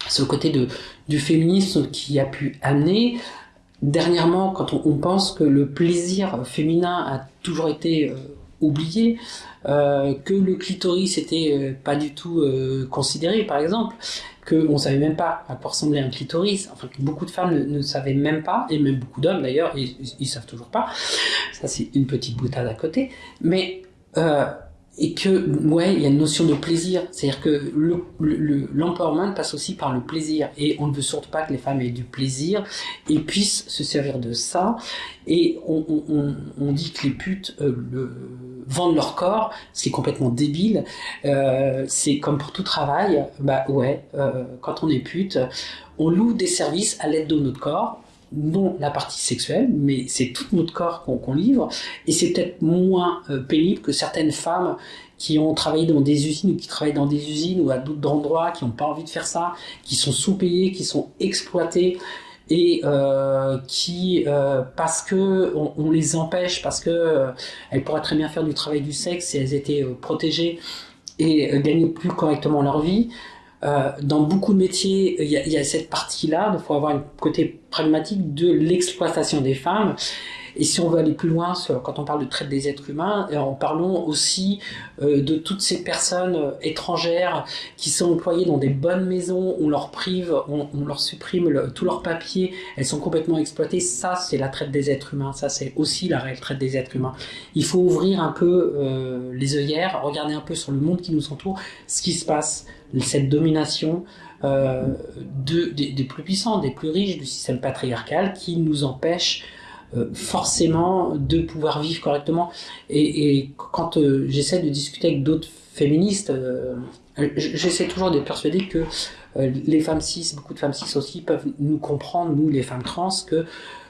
Speaker 1: ce côté de du féminisme qui a pu amener dernièrement, quand on, pense que le plaisir féminin a toujours été euh, oublié, euh, que le clitoris était euh, pas du tout considéré, par exemple, que on savait même pas à quoi ressemblait un clitoris, enfin que beaucoup de femmes ne, ne savaient même pas, et même beaucoup d'hommes d'ailleurs, ils, ils savent toujours pas. Ça c'est une petite boutade à côté, mais et que ouais il y a une notion de plaisir. C'est-à-dire que le, le, l'empowerment passe aussi par le plaisir. Et on ne veut surtout pas que les femmes aient du plaisir. Et puissent se servir de ça. Et on, on, on dit que les putes euh, le, vendent leur corps. Ce qui est complètement débile. Euh, c'est comme pour tout travail. Bah ouais euh, quand on est pute on loue des services à l'aide de notre corps non la partie sexuelle, mais c'est tout notre corps qu'on qu livre, et c'est peut-être moins euh, pénible que certaines femmes qui ont travaillé dans des usines ou qui travaillent dans des usines ou à d'autres endroits, qui n'ont pas envie de faire ça, qui sont sous-payées, qui sont exploitées et euh, qui euh, parce que on, les empêche parce que elles pourraient très bien faire du travail du sexe si elles étaient protégées et gagner plus correctement leur vie euh, dans beaucoup de métiers, il y a, y a cette partie-là, il faut avoir un côté pragmatique de l'exploitation des femmes. Et si on veut aller plus loin, quand on parle de traite des êtres humains, euh, en parlons aussi euh, de toutes ces personnes euh, étrangères qui sont employées dans des bonnes maisons, on leur prive, on, leur supprime le, tous leurs papiers, elles sont complètement exploitées. Ça, c'est la traite des êtres humains. Ça, c'est aussi la réelle traite des êtres humains. Il faut ouvrir un peu les œillères, regarder un peu sur le monde qui nous entoure, ce qui se passe, cette domination, de, des, plus puissants, des plus riches du système patriarcal qui nous empêche forcément de pouvoir vivre correctement. Et, et quand euh, j'essaie de discuter avec d'autres féministes, euh, j'essaie toujours de persuader que les femmes cis, beaucoup de femmes cis aussi, peuvent nous comprendre, nous les femmes trans, que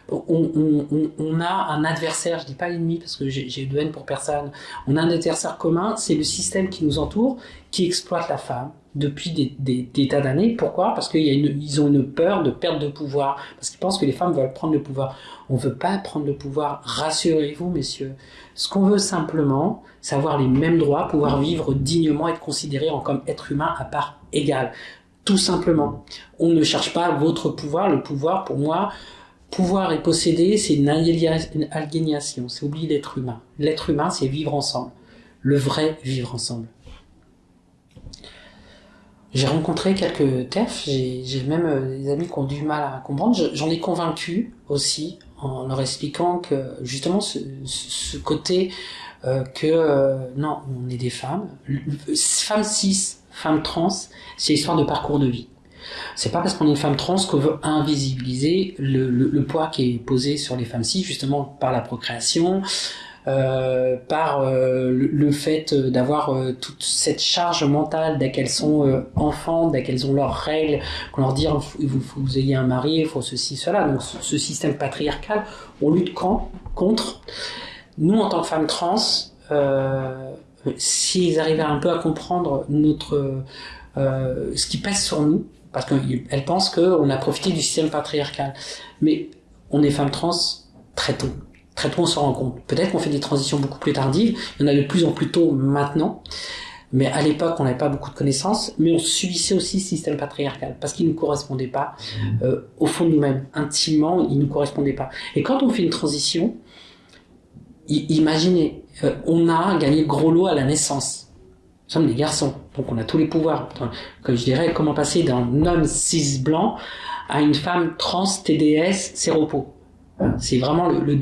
Speaker 1: on, a un adversaire, je dis pas ennemi parce que j'ai de haine pour personne, on a un adversaire commun, c'est le système qui nous entoure, qui exploite la femme, depuis des, tas d'années. Pourquoi? Parce qu'ils ont une peur de perte de pouvoir, parce qu'ils pensent que les femmes veulent prendre le pouvoir. On veut pas prendre le pouvoir, rassurez-vous messieurs. Ce qu'on veut simplement, c'est avoir les mêmes droits, pouvoir vivre dignement, être considéré comme être humain à part égale. Tout simplement. On ne cherche pas votre pouvoir. Le pouvoir, pour moi, pouvoir et posséder, c'est une aliénation, c'est oublier l'être humain. L'être humain, c'est vivre ensemble. Le vrai vivre ensemble. J'ai rencontré quelques TEF, j'ai même euh, des amis qui ont du mal à comprendre. J'en ai convaincu aussi en leur expliquant que justement ce, ce côté euh, que euh, non, on est des femmes, femmes cis, femmes trans, c'est l'histoire de parcours de vie. C'est pas parce qu'on est une femme trans qu'on veut invisibiliser le, poids qui est posé sur les femmes cis, justement par la procréation, euh, par euh, le, fait d'avoir euh, toute cette charge mentale dès qu'elles sont enfants, dès qu'elles ont leurs règles, qu'on leur dit il faut, que vous ayez un mari, il faut ceci, cela. Donc ce, système patriarcal, on lutte quand, contre. Nous, en tant que femmes trans, s'ils arrivaient un peu à comprendre notre ce qui pèse sur nous, parce qu'elles pensent qu'on a profité du système patriarcal. Mais on est femmes trans très tôt. Très tôt, on se rend compte. Peut-être qu'on fait des transitions beaucoup plus tardives. Il y en a de plus en plus tôt maintenant. Mais à l'époque, on n'avait pas beaucoup de connaissances, mais on subissait aussi le système patriarcal parce qu'il ne nous correspondait pas euh, au fond de nous-mêmes, intimement, il ne nous correspondait pas. Et quand on fait une transition, imaginez, euh, on a gagné le gros lot à la naissance. Nous sommes des garçons, donc on a tous les pouvoirs. Comme je dirais, comment passer d'un homme cis blanc à une femme trans TDS séropo. C'est vraiment le,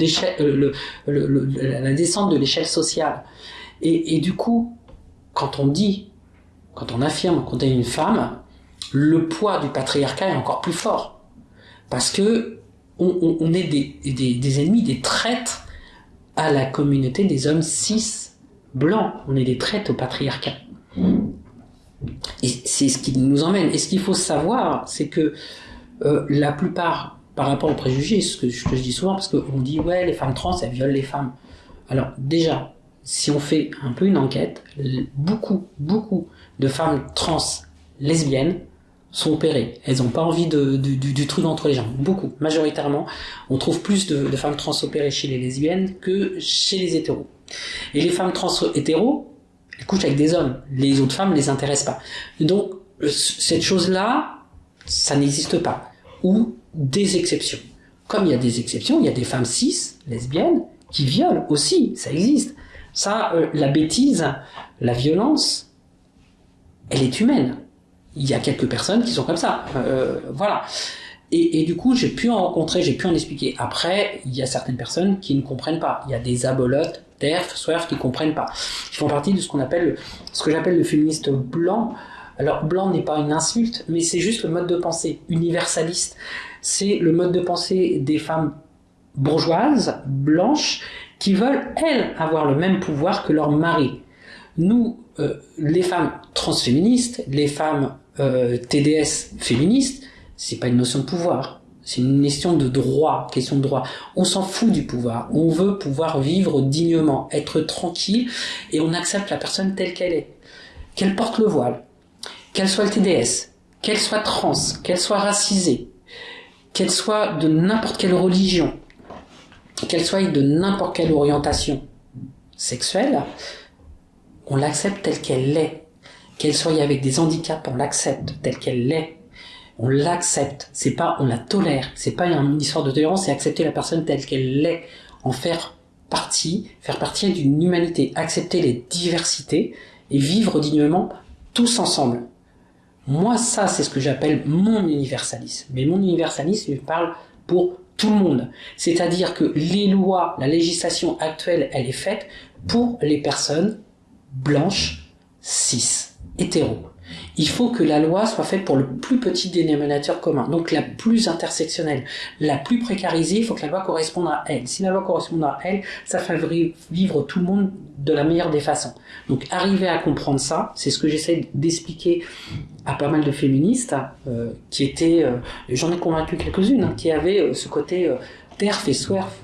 Speaker 1: euh, la descente de l'échelle sociale. Et, du coup, quand on dit, quand on affirme qu'on est une femme, le poids du patriarcat est encore plus fort. Parce que on, est des, des, ennemis, des traîtres à la communauté des hommes cis blancs. On est des traîtres au patriarcat. Et c'est ce qui nous emmène. Et ce qu'il faut savoir, c'est que euh, la plupart par rapport aux préjugés, ce que, je dis souvent, parce qu'on dit, ouais, les femmes trans, elles violent les femmes. Alors, déjà, si on fait un peu une enquête, beaucoup, beaucoup de femmes trans lesbiennes sont opérées. Elles n'ont pas envie de, du, truc entre les jambes. Beaucoup, majoritairement. On trouve plus de, de, femmes trans opérées chez les lesbiennes que chez les hétéros. Et les femmes trans hétéros, elles couchent avec des hommes. Les autres femmes ne les intéressent pas. Donc, cette chose-là, ça n'existe pas. Ou des exceptions. Comme il y a des exceptions, il y a des femmes cis, lesbiennes, qui violent aussi, ça existe. Ça, euh, la bêtise, la violence, elle est humaine. Il y a quelques personnes qui sont comme ça. Euh, voilà. Et, du coup, j'ai pu en rencontrer, j'ai pu en expliquer. Après, il y a certaines personnes qui ne comprennent pas. Il y a des abolotes, TERF, SWERF qui comprennent pas. Ils font partie de ce qu'on appelle, ce que j'appelle le féministe blanc. Alors, blanc n'est pas une insulte, mais c'est juste le mode de pensée universaliste c'est le mode de pensée des femmes bourgeoises, blanches, qui veulent, elles, avoir le même pouvoir que leur mari. Nous, euh, les femmes transféministes, les femmes euh, TDS féministes, c'est pas une notion de pouvoir. C'est une question de droit, question de droit. On s'en fout du pouvoir. On veut pouvoir vivre dignement, être tranquille, et on accepte la personne telle qu'elle est. Qu'elle porte le voile, qu'elle soit le TDS, qu'elle soit trans, qu'elle soit racisée, qu'elle soit de n'importe quelle religion, qu'elle soit de n'importe quelle orientation sexuelle, on l'accepte telle qu'elle est. Qu'elle soit avec des handicaps, on l'accepte telle qu'elle est. On l'accepte. C'est pas on la tolère. C'est pas une histoire de tolérance, c'est accepter la personne telle qu'elle est. en faire partie, faire partie d'une humanité, accepter les diversités et vivre dignement tous ensemble. Moi, ça, c'est ce que j'appelle mon universalisme. Mais mon universalisme, je parle pour tout le monde. C'est-à-dire que les lois, la législation actuelle, elle est faite pour les personnes blanches, cis, hétéros il faut que la loi soit faite pour le plus petit dénominateur commun, donc la plus intersectionnelle, la plus précarisée, il faut que la loi corresponde à elle. Si la loi correspond à elle, ça fait vivre tout le monde de la meilleure des façons. Donc arriver à comprendre ça, c'est ce que j'essaie d'expliquer à pas mal de féministes euh, qui étaient, euh, j'en ai convaincu quelques-unes, hein, qui avaient euh, ce côté terf et swerf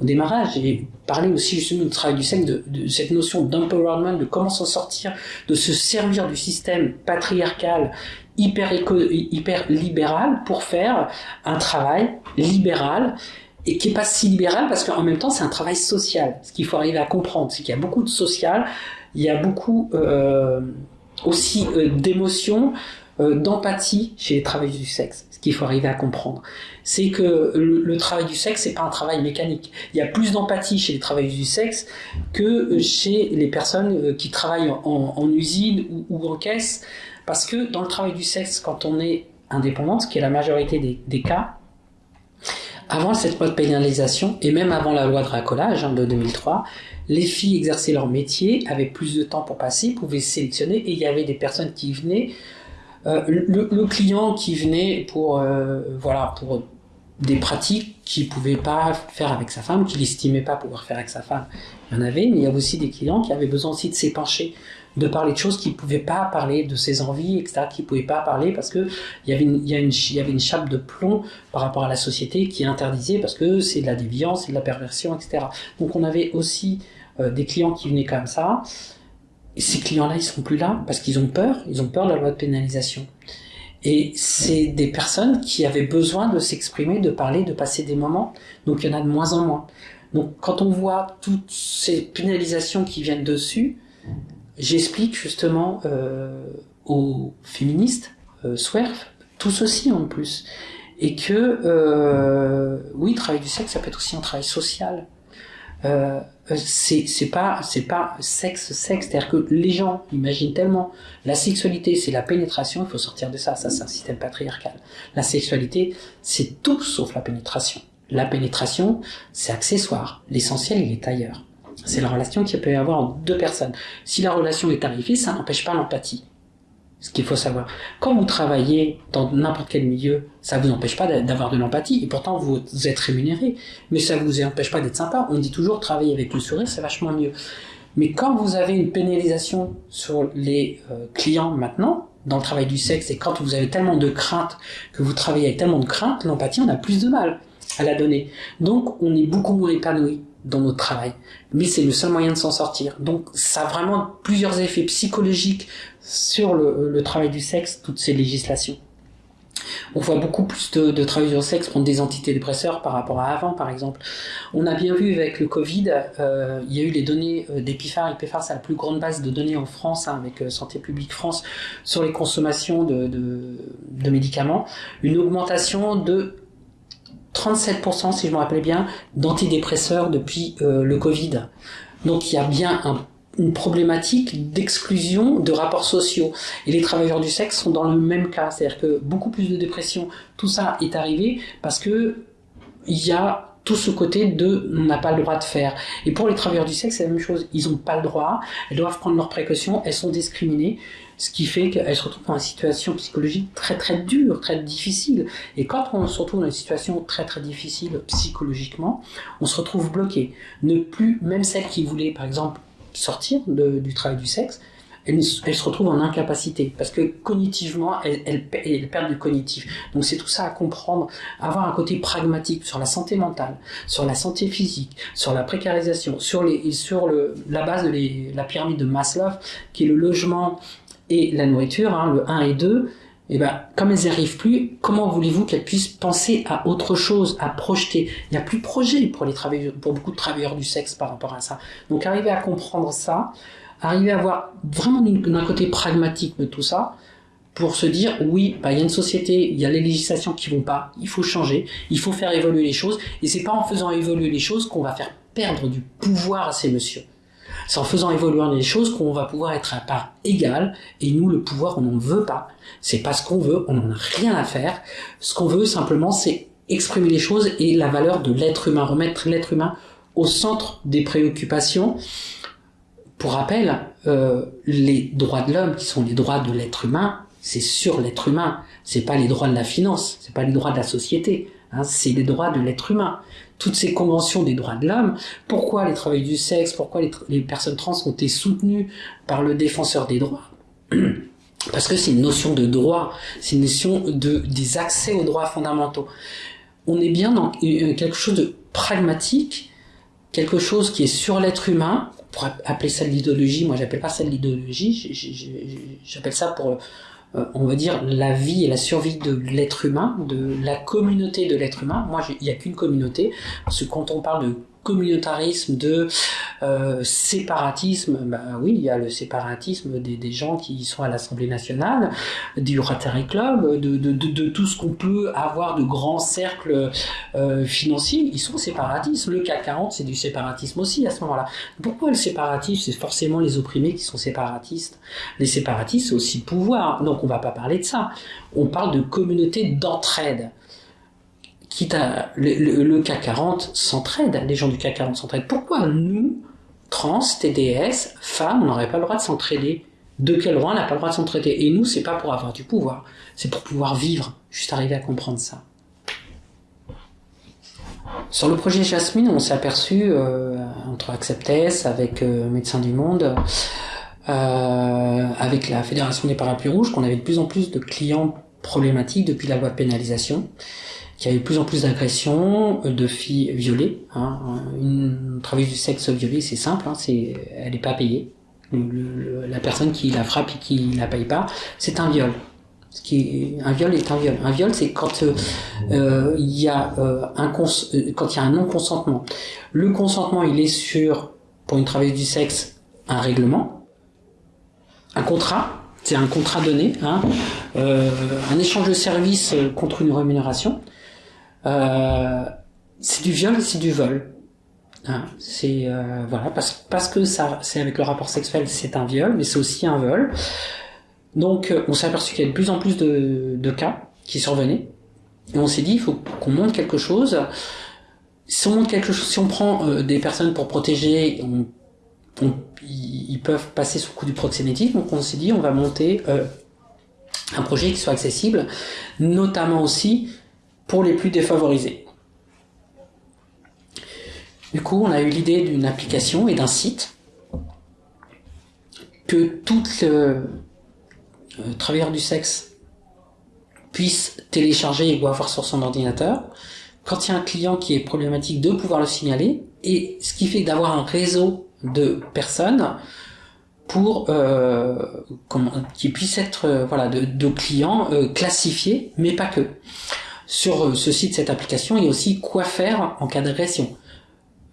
Speaker 1: au démarrage, j'ai parlé aussi justement du travail du sexe, de, cette notion d'empowerment, de comment s'en sortir, de se servir du système patriarcal hyper, hyper libéral pour faire un travail libéral et qui est pas si libéral parce qu'en même temps c'est un travail social. Ce qu'il faut arriver à comprendre, c'est qu'il y a beaucoup de social, il y a beaucoup euh, aussi euh, d'émotions, euh, d'empathie chez les travailleurs du sexe. Qu'il faut arriver à comprendre, c'est que le, travail du sexe, c'est pas un travail mécanique. Il y a plus d'empathie chez les travailleurs du sexe que chez les personnes euh, qui travaillent en, usine ou, en caisse, parce que dans le travail du sexe, quand on est indépendant, ce qui est la majorité des, cas, avant cette mode pénalisation, et même avant la loi de racolage hein, de 2003, les filles exerçaient leur métier, avaient plus de temps pour passer, pouvaient sélectionner, et il y avait des personnes qui venaient euh, le, client qui venait pour euh, voilà pour des pratiques qu'il pouvait pas faire avec sa femme, qu'il estimait pas pouvoir faire avec sa femme, il y en avait, mais il y avait aussi des clients qui avaient besoin aussi de s'épancher, de parler de choses qu'il pouvaient pas parler, de ses envies, etc., qu'il pouvaient pas parler parce que il y avait une, y, y avait une chape de plomb par rapport à la société qui interdisait parce que c'est de la déviance, c'est de la perversion, etc. Donc on avait aussi euh, des clients qui venaient comme ça, ces clients-là, ils seront plus là parce qu'ils ont peur, ils ont peur de la loi de pénalisation. Et c'est des personnes qui avaient besoin de s'exprimer, de parler, de passer des moments. Donc il y en a de moins en moins. Donc quand on voit toutes ces pénalisations qui viennent dessus, j'explique justement euh, aux féministes, euh, SWERF, tout ceci en plus. Et que, euh, oui, travail du sexe, ça peut être aussi un travail social. Euh, c'est c'est pas c'est pas sexe sexe. C'est-à-dire que les gens imaginent tellement. La sexualité c'est la pénétration. Il faut sortir de ça. Ça c'est un système patriarcal. La sexualité c'est tout sauf la pénétration. La pénétration c'est accessoire. L'essentiel il est ailleurs. C'est la relation qu'il peut y avoir entre deux personnes. Si la relation est tarifée ça n'empêche pas l'empathie ce qu'il faut savoir. Quand vous travaillez dans n'importe quel milieu, ça vous empêche pas d'avoir de l'empathie, et pourtant vous êtes rémunéré, mais ça vous empêche pas d'être sympa. On dit toujours travailler avec le sourire, c'est vachement mieux. Mais quand vous avez une pénalisation sur les euh, clients maintenant, dans le travail du sexe, et quand vous avez tellement de craintes, que vous travaillez avec tellement de craintes, l'empathie, on a plus de mal à la donner. Donc on est beaucoup moins épanoui dans notre travail. Mais c'est le seul moyen de s'en sortir. Donc ça a vraiment plusieurs effets psychologiques sur le, travail du sexe, toutes ces législations. On voit beaucoup plus de, de travailleurs du sexe prendre des antidépresseurs par rapport à avant, par exemple. On a bien vu avec le Covid, euh, il y a eu les données euh, d'Epiphar. Epiphar, c'est la plus grande base de données en France, hein, avec euh, Santé publique France, sur les consommations de, médicaments. Une augmentation de 37%, si je me rappelle bien, d'antidépresseurs depuis euh, le Covid. Donc il y a bien une problématique d'exclusion de rapports sociaux. Et les travailleurs du sexe sont dans le même cas. C'est-à-dire que beaucoup plus de dépression, tout ça est arrivé parce que il y a tout ce côté de on n'a pas le droit de faire. Et pour les travailleurs du sexe, c'est la même chose. Ils n'ont pas le droit, elles doivent prendre leurs précautions, elles sont discriminées, ce qui fait qu'elles se retrouvent dans une situation psychologique très très dure, très difficile. Et quand on se retrouve dans une situation très très difficile psychologiquement, on se retrouve bloqué. Ne plus, même celles qui voulaient par exemple sortir du travail du sexe, elle, se retrouve en incapacité parce que cognitivement, elle, elle, perd du cognitif. Donc c'est tout ça à comprendre, avoir un côté pragmatique sur la santé mentale, sur la santé physique, sur la précarisation, sur, la base de la pyramide de Maslow, qui est le logement et la nourriture, hein, le 1 et 2. Et eh ben, comme elles n'y arrivent plus, comment voulez-vous qu'elles puissent penser à autre chose, à projeter? Il n'y a plus de projet pour les travailleurs, pour beaucoup de travailleurs du sexe par rapport à ça. Donc, arriver à comprendre ça, arriver à voir vraiment d'un côté pragmatique de tout ça, pour se dire oui, bah, il y a une société, il y a les législations qui vont pas, il faut changer, il faut faire évoluer les choses, et c'est pas en faisant évoluer les choses qu'on va faire perdre du pouvoir à ces messieurs. C'est en faisant évoluer les choses qu'on va pouvoir être à part égale. Et nous, le pouvoir, on n'en veut pas. C'est pas ce qu'on veut. On n'en a rien à faire. Ce qu'on veut simplement, c'est exprimer les choses et la valeur de l'être humain, remettre l'être humain au centre des préoccupations. Pour rappel, euh, les droits de l'homme, qui sont les droits de l'être humain, c'est sur l'être humain. C'est pas les droits de la finance, c'est pas les droits de la société. Hein, c'est les droits de l'être humain toutes ces conventions des droits de l'homme, pourquoi les travailleurs du sexe, pourquoi les, personnes trans ont été soutenues par le défenseur des droits? Parce que c'est une notion de droit, c'est une notion de, des accès aux droits fondamentaux. On est bien dans quelque chose de pragmatique, quelque chose qui est sur l'être humain, pourrait appeler ça de l'idéologie, moi j'appelle pas ça l'idéologie, j'appelle ça pour euh, on va dire, la vie et la survie de l'être humain, de la communauté de l'être humain. Moi, il n'y a qu'une communauté, parce que quand on parle de communautarisme, de euh, séparatisme, bah oui, il y a le séparatisme des, gens qui sont à l'Assemblée nationale, du Rotary Club, de, tout ce qu'on peut avoir de grands cercles euh, financiers, ils sont séparatistes. Le CAC 40, c'est du séparatisme aussi à ce moment-là. Pourquoi le séparatisme? C'est forcément les opprimés qui sont séparatistes. Les séparatistes, c'est aussi pouvoir. Donc on va pas parler de ça. On parle de communauté d'entraide quitte à le, CAC 40 s'entraide, les gens du CAC 40 s'entraident. Pourquoi nous, trans, TDS, femmes, on n'aurait pas le droit de s'entraider? De quel droit on n'a pas le droit de s'entraider? Et nous, c'est pas pour avoir du pouvoir, c'est pour pouvoir vivre. Juste arriver à comprendre ça. Sur le projet Jasmine, on s'est aperçu euh, entre Acceptes, avec euh, Médecins du Monde, euh, avec la Fédération des Parapluies Rouges, qu'on avait de plus en plus de clients problématiques depuis la loi de pénalisation qu'il y avait de plus en plus d'agressions euh, de filles violées. Hein. Une travailleuse du sexe violée, c'est simple, hein, c'est, elle n'est pas payée. la personne qui la frappe et qui la paye pas, c'est un viol. Ce qui un viol est un viol. Un viol, c'est quand euh, euh il y a euh, un quand il y a un non consentement. Le consentement, il est sur pour une travailleuse du sexe un règlement, un contrat. C'est un contrat donné, hein, un échange de services contre une rémunération. Euh, c'est du viol, c'est du vol. Hein, c'est euh, voilà parce parce que ça c'est avec le rapport sexuel c'est un viol mais c'est aussi un vol. Donc euh, on s'est aperçu qu'il y a de plus en plus de, cas qui survenaient. Et on s'est dit il faut qu'on monte quelque chose. Si on monte quelque chose si on prend des personnes pour protéger ils peuvent passer sous le coup du proxénétisme. Donc on s'est dit on va monter un projet qui soit accessible notamment aussi pour les plus défavorisés. Du coup, on a eu l'idée d'une application et d'un site que tout euh, travailleur du sexe puisse télécharger et voir sur son ordinateur. Quand il y a un client qui est problématique, de pouvoir le signaler. Et ce qui fait d'avoir un réseau de personnes pour euh, qui puisse être euh, voilà de, clients euh, classifiés, mais pas que sur euh, ce site, cette application, il y a aussi quoi faire en cas d'agression.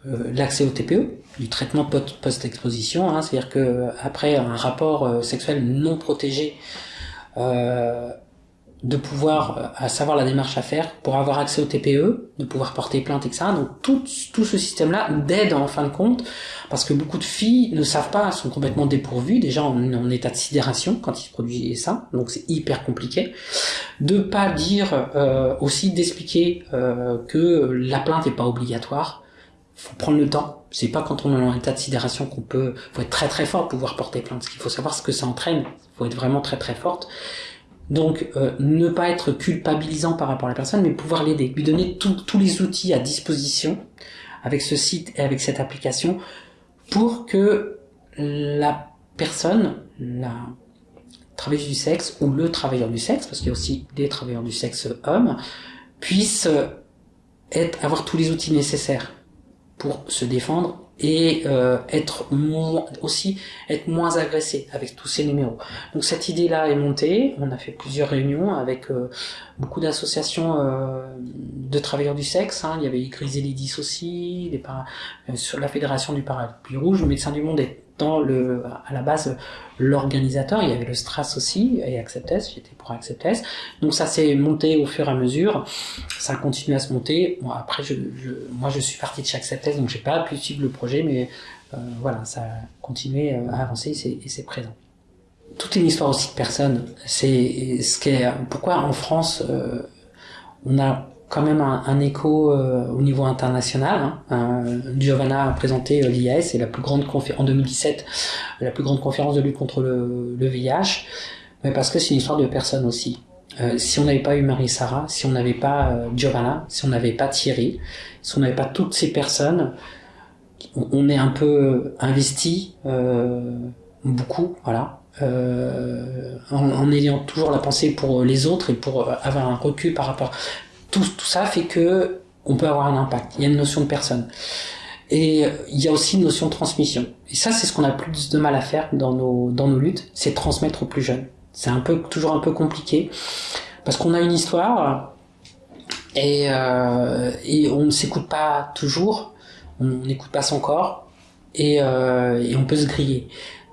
Speaker 1: Euh, l'accès au TPE, du traitement post-exposition, hein, c'est-à-dire que après un rapport euh, sexuel non protégé, de pouvoir à savoir la démarche à faire pour avoir accès au TPE, de pouvoir porter plainte, etc. Donc tout, tout ce système-là d'aide en fin de compte, parce que beaucoup de filles ne savent pas, sont complètement dépourvues, déjà en, en état de sidération quand ils produisent ça, donc c'est hyper compliqué. De pas dire euh, aussi d'expliquer euh, que la plainte n'est pas obligatoire, faut prendre le temps. C'est pas quand on est en état de sidération qu'on peut. Faut être très très fort pour pouvoir porter plainte. Parce qu'il faut savoir ce que ça entraîne. Faut être vraiment très très forte. Donc, euh, ne pas être culpabilisant par rapport à la personne, mais pouvoir l'aider, lui donner tous les outils à disposition avec ce site et avec cette application pour que la personne, la travailleuse du sexe ou le travailleur du sexe, parce qu'il y a aussi des travailleurs du sexe hommes, puisse être, avoir tous les outils nécessaires pour se défendre et euh, être aussi être moins agressé avec tous ces numéros. Donc cette idée-là est montée. On a fait plusieurs réunions avec euh, beaucoup d'associations euh, de travailleurs du sexe. Il y avait Griselidis aussi, des sur la fédération du Parapluie Rouge. Le Médecin du Monde est dans à la base, l'organisateur. Il y avait le Stras aussi et Acceptes. J'étais pour Acceptes. Donc ça s'est monté au fur et à mesure. Ça a continué à se monter. Après, moi, je suis parti de chez Acceptes, donc j'ai pas pu suivre le projet, mais euh, voilà, ça a continué à avancer et c'est présent. Toute une histoire aussi de personnes. C'est ce qui est pourquoi en France euh, on a quand même un, écho euh, au niveau international. Hein. Giovanna a présenté euh, l'IAS, c'est la plus grande conférence en 2017, la plus grande conférence de lutte contre le, VIH, mais parce que c'est une histoire de personnes aussi. Euh, si on n'avait pas eu Marie-Sara, si on n'avait pas euh, Giovanna, si on n'avait pas Thierry, si on n'avait pas toutes ces personnes, on, est un peu investi, beaucoup, voilà, euh, en, ayant toujours la pensée pour les autres et pour avoir un recul par rapport tout, ça fait que on peut avoir un impact. Il y a une notion de personne. Et il y a aussi une notion de transmission. Et ça, c'est ce qu'on a plus de mal à faire dans nos, dans nos luttes, c'est transmettre aux plus jeunes. C'est un peu, toujours un peu compliqué, parce qu'on a une histoire, et, euh, et on ne s'écoute pas toujours, on n'écoute pas son corps, euh, et on peut se griller.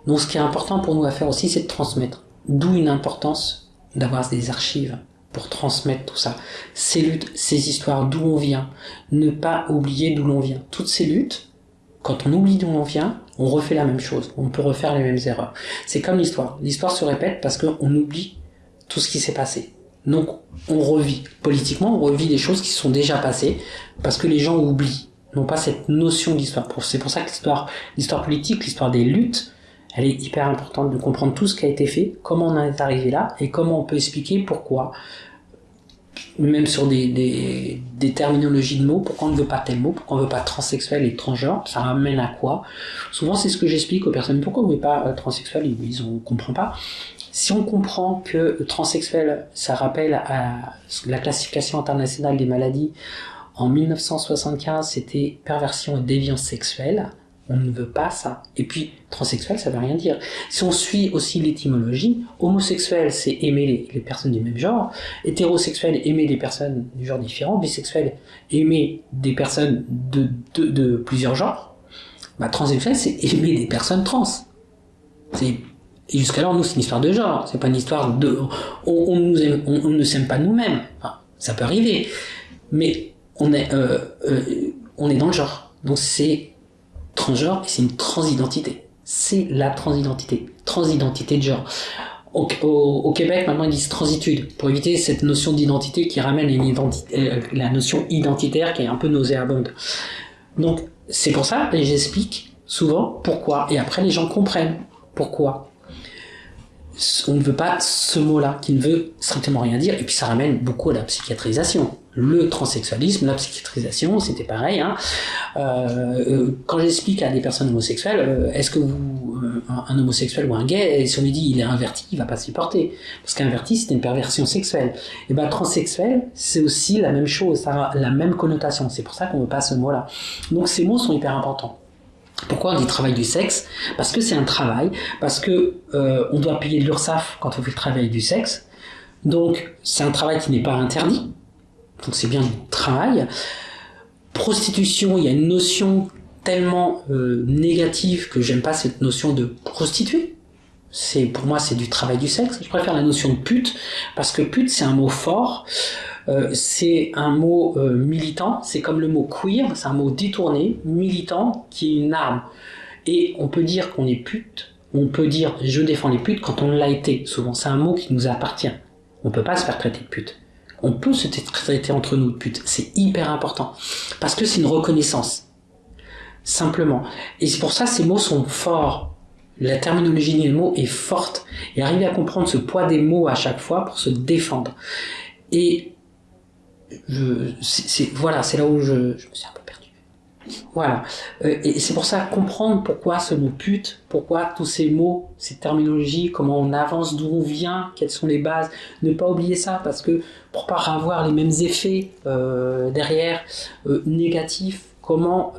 Speaker 1: Donc ce qui est important pour nous à faire aussi, c'est de transmettre. D'où une importance d'avoir des archives pour transmettre tout ça. Ces luttes, ces histoires, d'où on vient. Ne pas oublier d'où l'on vient. Toutes ces luttes, quand on oublie d'où on vient, on refait la même chose. On peut refaire les mêmes erreurs. C'est comme l'histoire. L'histoire se répète parce qu'on oublie tout ce qui s'est passé. Donc on revit. Politiquement, on revit des choses qui sont déjà passées parce que les gens oublient. N'ont pas cette notion d'histoire. C'est pour ça que l'histoire, l'histoire politique, l'histoire des luttes, elle est hyper importante de comprendre tout ce qui a été fait, comment on en est arrivé là et comment on peut expliquer pourquoi, même sur des, terminologies de mots, pourquoi on ne veut pas tel mot, pourquoi on ne veut pas transsexuel et transgenre, ça ramène à quoi? Souvent c'est ce que j'explique aux personnes, pourquoi on ne veut pas euh, transsexuel, ils on comprend pas. Si on comprend que transsexuel, ça rappelle à la classification internationale des maladies, en 1975 c'était perversion et déviance sexuelle, on ne veut pas ça. Et puis, transsexuel, ça veut rien dire. Si on suit aussi l'étymologie, homosexuel, c'est aimer les, personnes du même genre, hétérosexuel, aimer des personnes du genre différent, bisexuel, aimer des personnes de, de, plusieurs genres, bah, transsexuel, c'est aimer des personnes trans. C'est et jusqu'alors, nous, c'est une histoire de genre. C'est pas une histoire de. On, nous on, ne s'aime pas nous-mêmes. Ça peut arriver, mais on est, euh, euh, on est dans le genre. Donc c'est transgenre, c'est une transidentité. C'est la transidentité. Transidentité de genre. Au, Québec, maintenant, ils disent transitude, pour éviter cette notion d'identité qui ramène euh, la notion identitaire qui est un peu nauséabonde. Donc, c'est pour ça, et j'explique souvent pourquoi, et après les gens comprennent pourquoi. On ne veut pas ce mot-là, qui ne veut strictement rien dire, et puis ça ramène beaucoup à la psychiatrisation le transsexualisme, la psychiatrisation, c'était pareil. Hein. Euh, quand j'explique à des personnes homosexuelles, euh, est-ce que vous, euh, un homosexuel ou un gay, si on lui dit il est inverti, il va pas s'y porter, parce qu'inverti c'est une perversion sexuelle. Et ben transsexuel, c'est aussi la même chose, ça a la même connotation. C'est pour ça qu'on veut pas ce mot-là. Donc ces mots sont hyper importants. Pourquoi on dit travail du sexe? Parce que c'est un travail, parce que euh, on doit payer de l'URSSAF quand on fait le travail du sexe. Donc c'est un travail qui n'est pas interdit donc c'est bien du travail. Prostitution, il y a une notion tellement euh, négative que j'aime pas cette notion de prostituée. Pour moi c'est du travail du sexe. Je préfère la notion de pute parce que pute c'est un mot fort. Euh, c'est un mot euh, militant, c'est comme le mot queer, c'est un mot détourné, militant, qui est une arme. Et on peut dire qu'on est pute, on peut dire je défends les putes quand on l'a été. Souvent, c'est un mot qui nous appartient. On peut pas se faire traiter de pute on peut se traiter entre nous de pute. C'est hyper important. Parce que c'est une reconnaissance. Simplement. Et c'est pour ça ces mots sont forts. La terminologie des mots est forte. Et arriver à comprendre ce poids des mots à chaque fois pour se défendre. Et je, voilà, c'est là où je, je me suis un peu voilà. Euh, et c'est pour ça comprendre pourquoi ce mot pute, pourquoi tous ces mots, ces terminologies, comment on avance, d'où on vient, quelles sont les bases. Ne pas oublier ça parce que pour pas avoir les mêmes effets euh, derrière euh, négatifs, comment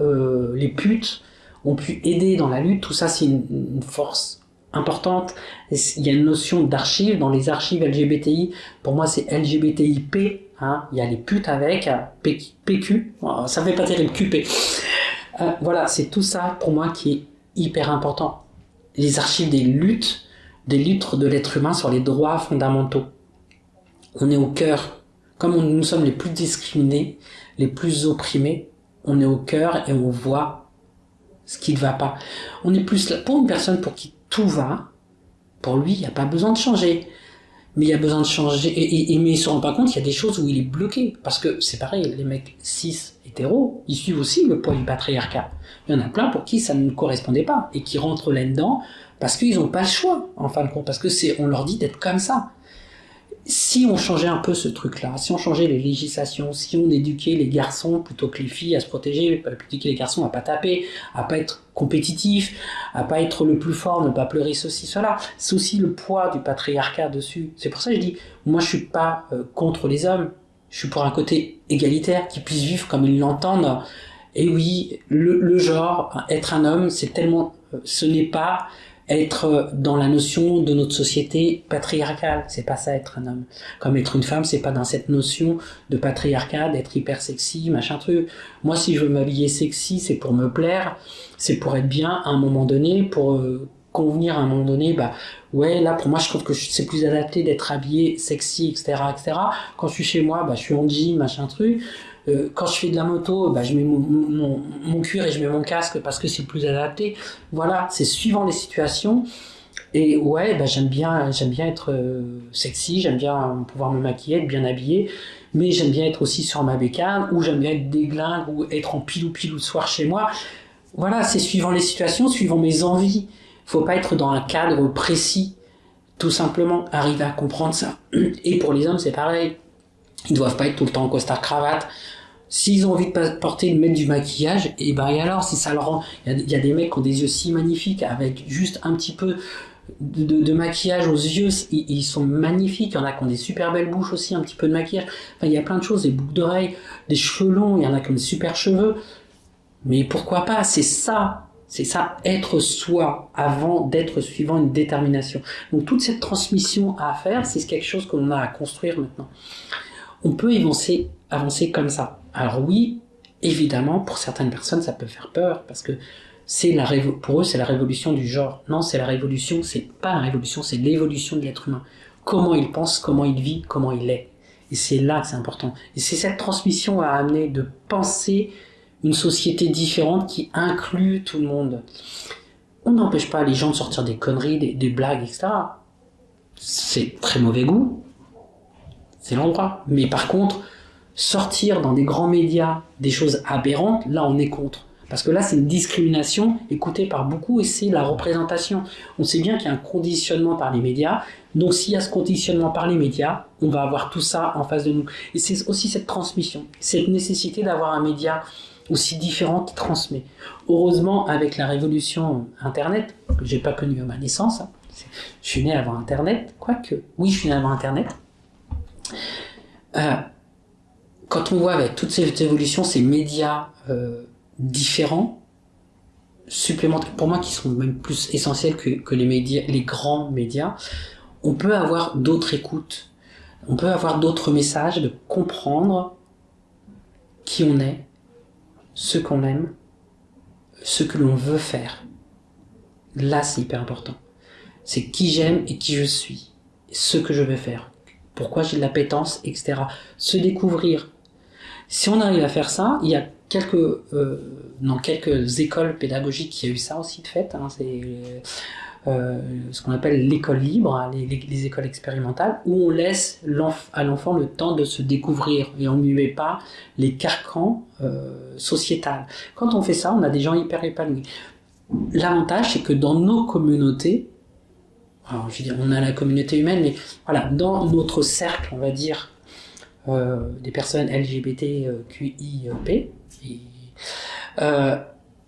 Speaker 1: les putes ont pu aider dans la lutte, tout ça c'est une, une force importante. Il y a une notion d'archives dans les archives LGBTI. Pour moi, c'est LGBTIP. Hein. Il y a les putes avec PQ. Ça fait pas terrible QP. Euh, voilà, c'est tout ça pour moi qui est hyper important. les archives des luttes, des luttes de l'être humain sur les droits fondamentaux. On est au cœur, comme nous sommes les plus discriminés, les plus opprimés, on est au cœur et on voit ce qui ne va pas. On est plus là pour une personne pour qui tout va. Pour lui, il n'y a pas besoin de changer. Mais il y a besoin de changer. Et, mais il se rend pas compte qu'il y a des choses où il est bloqué. Parce que c'est pareil, les mecs cis hétéros, ils suivent aussi le poids du patriarcat. Il y en a plein pour qui ça ne correspondait pas et qui rentrent là-dedans parce qu'ils n'ont pas le choix, en fin de compte, parce que c'est, on leur dit d'être comme ça si on changeait un peu ce truc-là, si on changeait les législations, si on éduquait les garçons plutôt que les filles à se protéger, plutôt que les garçons à pas taper, à pas être compétitif, à pas être le plus fort, ne pas pleurer ceci, cela, c'est aussi le poids du patriarcat dessus. C'est pour ça que je dis, moi je suis pas euh, contre les hommes, je suis pour un côté égalitaire, qui puissent vivre comme ils l'entendent. Et oui, le, le genre, être un homme, c'est tellement, euh, ce n'est pas être dans la notion de notre société patriarcale. C'est pas ça être un homme. Comme être une femme, c'est pas dans cette notion de patriarcat, d'être hyper sexy, machin truc. Moi, si je veux m'habiller sexy, c'est pour me plaire, c'est pour être bien à un moment donné, pour euh, convenir à un moment donné, bah ouais, là pour moi je trouve que c'est plus adapté d'être habillé sexy, etc., etc. Quand je suis chez moi, bah je suis en jean, machin truc. Euh, quand je fais de la moto, bah, je mets mon, cuir et je mets mon casque parce que c'est plus adapté. Voilà, c'est suivant les situations. Et ouais, bah, j'aime bien, j'aime bien être euh, sexy, j'aime bien pouvoir me maquiller, être bien habillé, mais j'aime bien être aussi sur ma bécane, ou j'aime bien être déglingue, ou être en pilou pilou le soir chez moi. Voilà, c'est suivant les situations, suivant mes envies. Faut pas être dans un cadre précis. Tout simplement, arriver à comprendre ça. Et pour les hommes, c'est pareil. Ils doivent pas être tout le temps en costard cravate. S'ils ont envie de porter, de mettre du maquillage, et eh ben et alors, si ça leur rend, il y, a des mecs qui ont des yeux si magnifiques avec juste un petit peu de, maquillage aux yeux, ils, sont magnifiques. Il y en a qui ont des super belles bouches aussi, un petit peu de maquillage. Enfin, il y a plein de choses, des boucles d'oreilles, des cheveux longs, il y en a qui ont des super cheveux. Mais pourquoi pas? C'est ça, c'est ça, être soi avant d'être suivant une détermination. Donc toute cette transmission à faire, c'est quelque chose qu'on a à construire maintenant on peut avancer, comme ça. Alors oui, évidemment, pour certaines personnes, ça peut faire peur parce que c'est la pour eux, c'est la révolution du genre. Non, c'est la révolution, c'est pas la révolution, c'est l'évolution de l'être humain. Comment il pense, comment il vit, comment il est. Et c'est là que c'est important. Et c'est cette transmission à amener de penser une société différente qui inclut tout le monde. On n'empêche pas les gens de sortir des conneries, des blagues, etc. C'est très mauvais goût, c'est l'endroit. Mais par contre, sortir dans des grands médias des choses aberrantes, là on est contre. Parce que là, c'est une discrimination écoutée par beaucoup et c'est la représentation. On sait bien qu'il y a un conditionnement par les médias. Donc s'il y a ce conditionnement par les médias, on va avoir tout ça en face de nous. Et c'est aussi cette transmission, cette nécessité d'avoir un média aussi différent qui transmet. Heureusement, avec la révolution Internet, que j'ai pas connue à ma naissance, hein, je suis né avant Internet, quoique, oui, je suis né avant Internet, euh, quand on voit avec toutes ces évolutions, ces médias euh, différents, supplémentaires, pour moi qui sont même plus essentiels que, les les grands médias, on peut avoir d'autres écoutes, on peut avoir d'autres messages, de comprendre qui on est, ce qu'on aime, ce que l'on veut faire. Là, c'est hyper important. C'est qui j'aime et qui je suis, ce que je veux faire pourquoi j'ai de l'appétence, etc. Se découvrir. Si on arrive à faire ça, il y a quelques, euh, dans quelques écoles pédagogiques qui a eu ça aussi de fait. Hein, c'est euh, ce qu'on appelle l'école libre, hein, les, écoles expérimentales, où on laisse à l'enfant le temps de se découvrir et on ne lui met pas les carcans euh, sociétals. Quand on fait ça, on a des gens hyper épanouis. L'avantage, c'est que dans nos communautés, on a la communauté humaine, mais voilà, dans notre cercle, on va dire, euh, des personnes LGBTQIP, euh,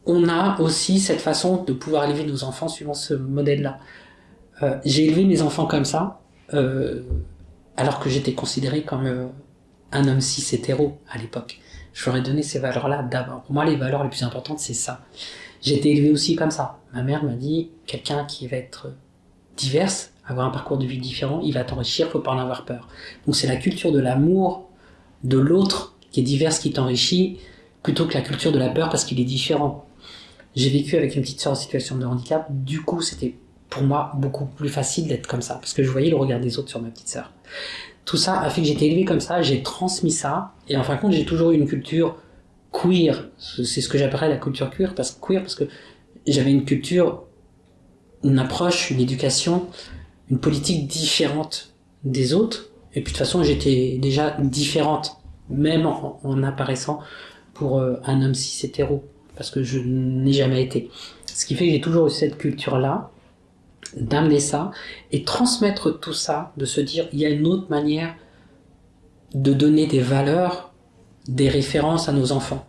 Speaker 1: on a aussi cette façon de pouvoir élever nos enfants suivant ce modèle-là. Euh, j'ai élevé mes enfants comme ça, alors que j'étais considéré comme un homme cis hétéro à l'époque. Je leur ai donné ces valeurs-là d'abord. Pour moi, les valeurs les plus importantes, c'est ça. J'ai été élevé aussi comme ça. Ma mère m'a dit, quelqu'un qui va être diverses, avoir un parcours de vie différent, il va t'enrichir, faut pas en avoir peur. Donc c'est la culture de l'amour de l'autre qui est diverse qui t'enrichit, plutôt que la culture de la peur parce qu'il est différent. J'ai vécu avec une petite sœur en situation de handicap. Du coup, c'était pour moi beaucoup plus facile d'être comme ça parce que je voyais le regard des autres sur ma petite sœur. Tout ça a fait que j'étais élevé comme ça, j'ai transmis ça et en fin de compte, j'ai toujours eu une culture queer. C'est ce que j'appellerais la culture queer parce que queer parce que j'avais une culture, une approche, une éducation, une politique différente des autres. Et puis de toute façon, j'étais déjà différente, même en, apparaissant pour euh, un homme cis hétéro, parce que je n'ai jamais été. Ce qui fait que j'ai toujours eu cette culture-là, d'amener ça et transmettre tout ça, de se dire il y a une autre manière de donner des valeurs, des références à nos enfants.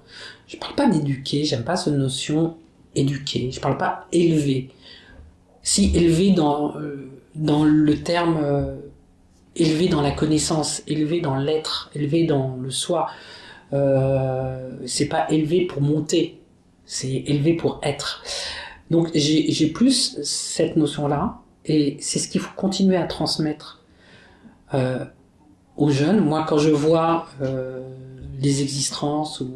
Speaker 1: Je parle pas d'éduquer, j'aime pas cette notion éduquer, je parle pas élever. Si élever dans, euh, dans le terme euh, élevé dans la connaissance, élevé dans l'être, élevé dans le soi, euh, c'est pas élevé pour monter, c'est élevé pour être. Donc j'ai plus cette notion-là, et c'est ce qu'il faut continuer à transmettre euh, aux jeunes. Moi, quand je vois les existences ou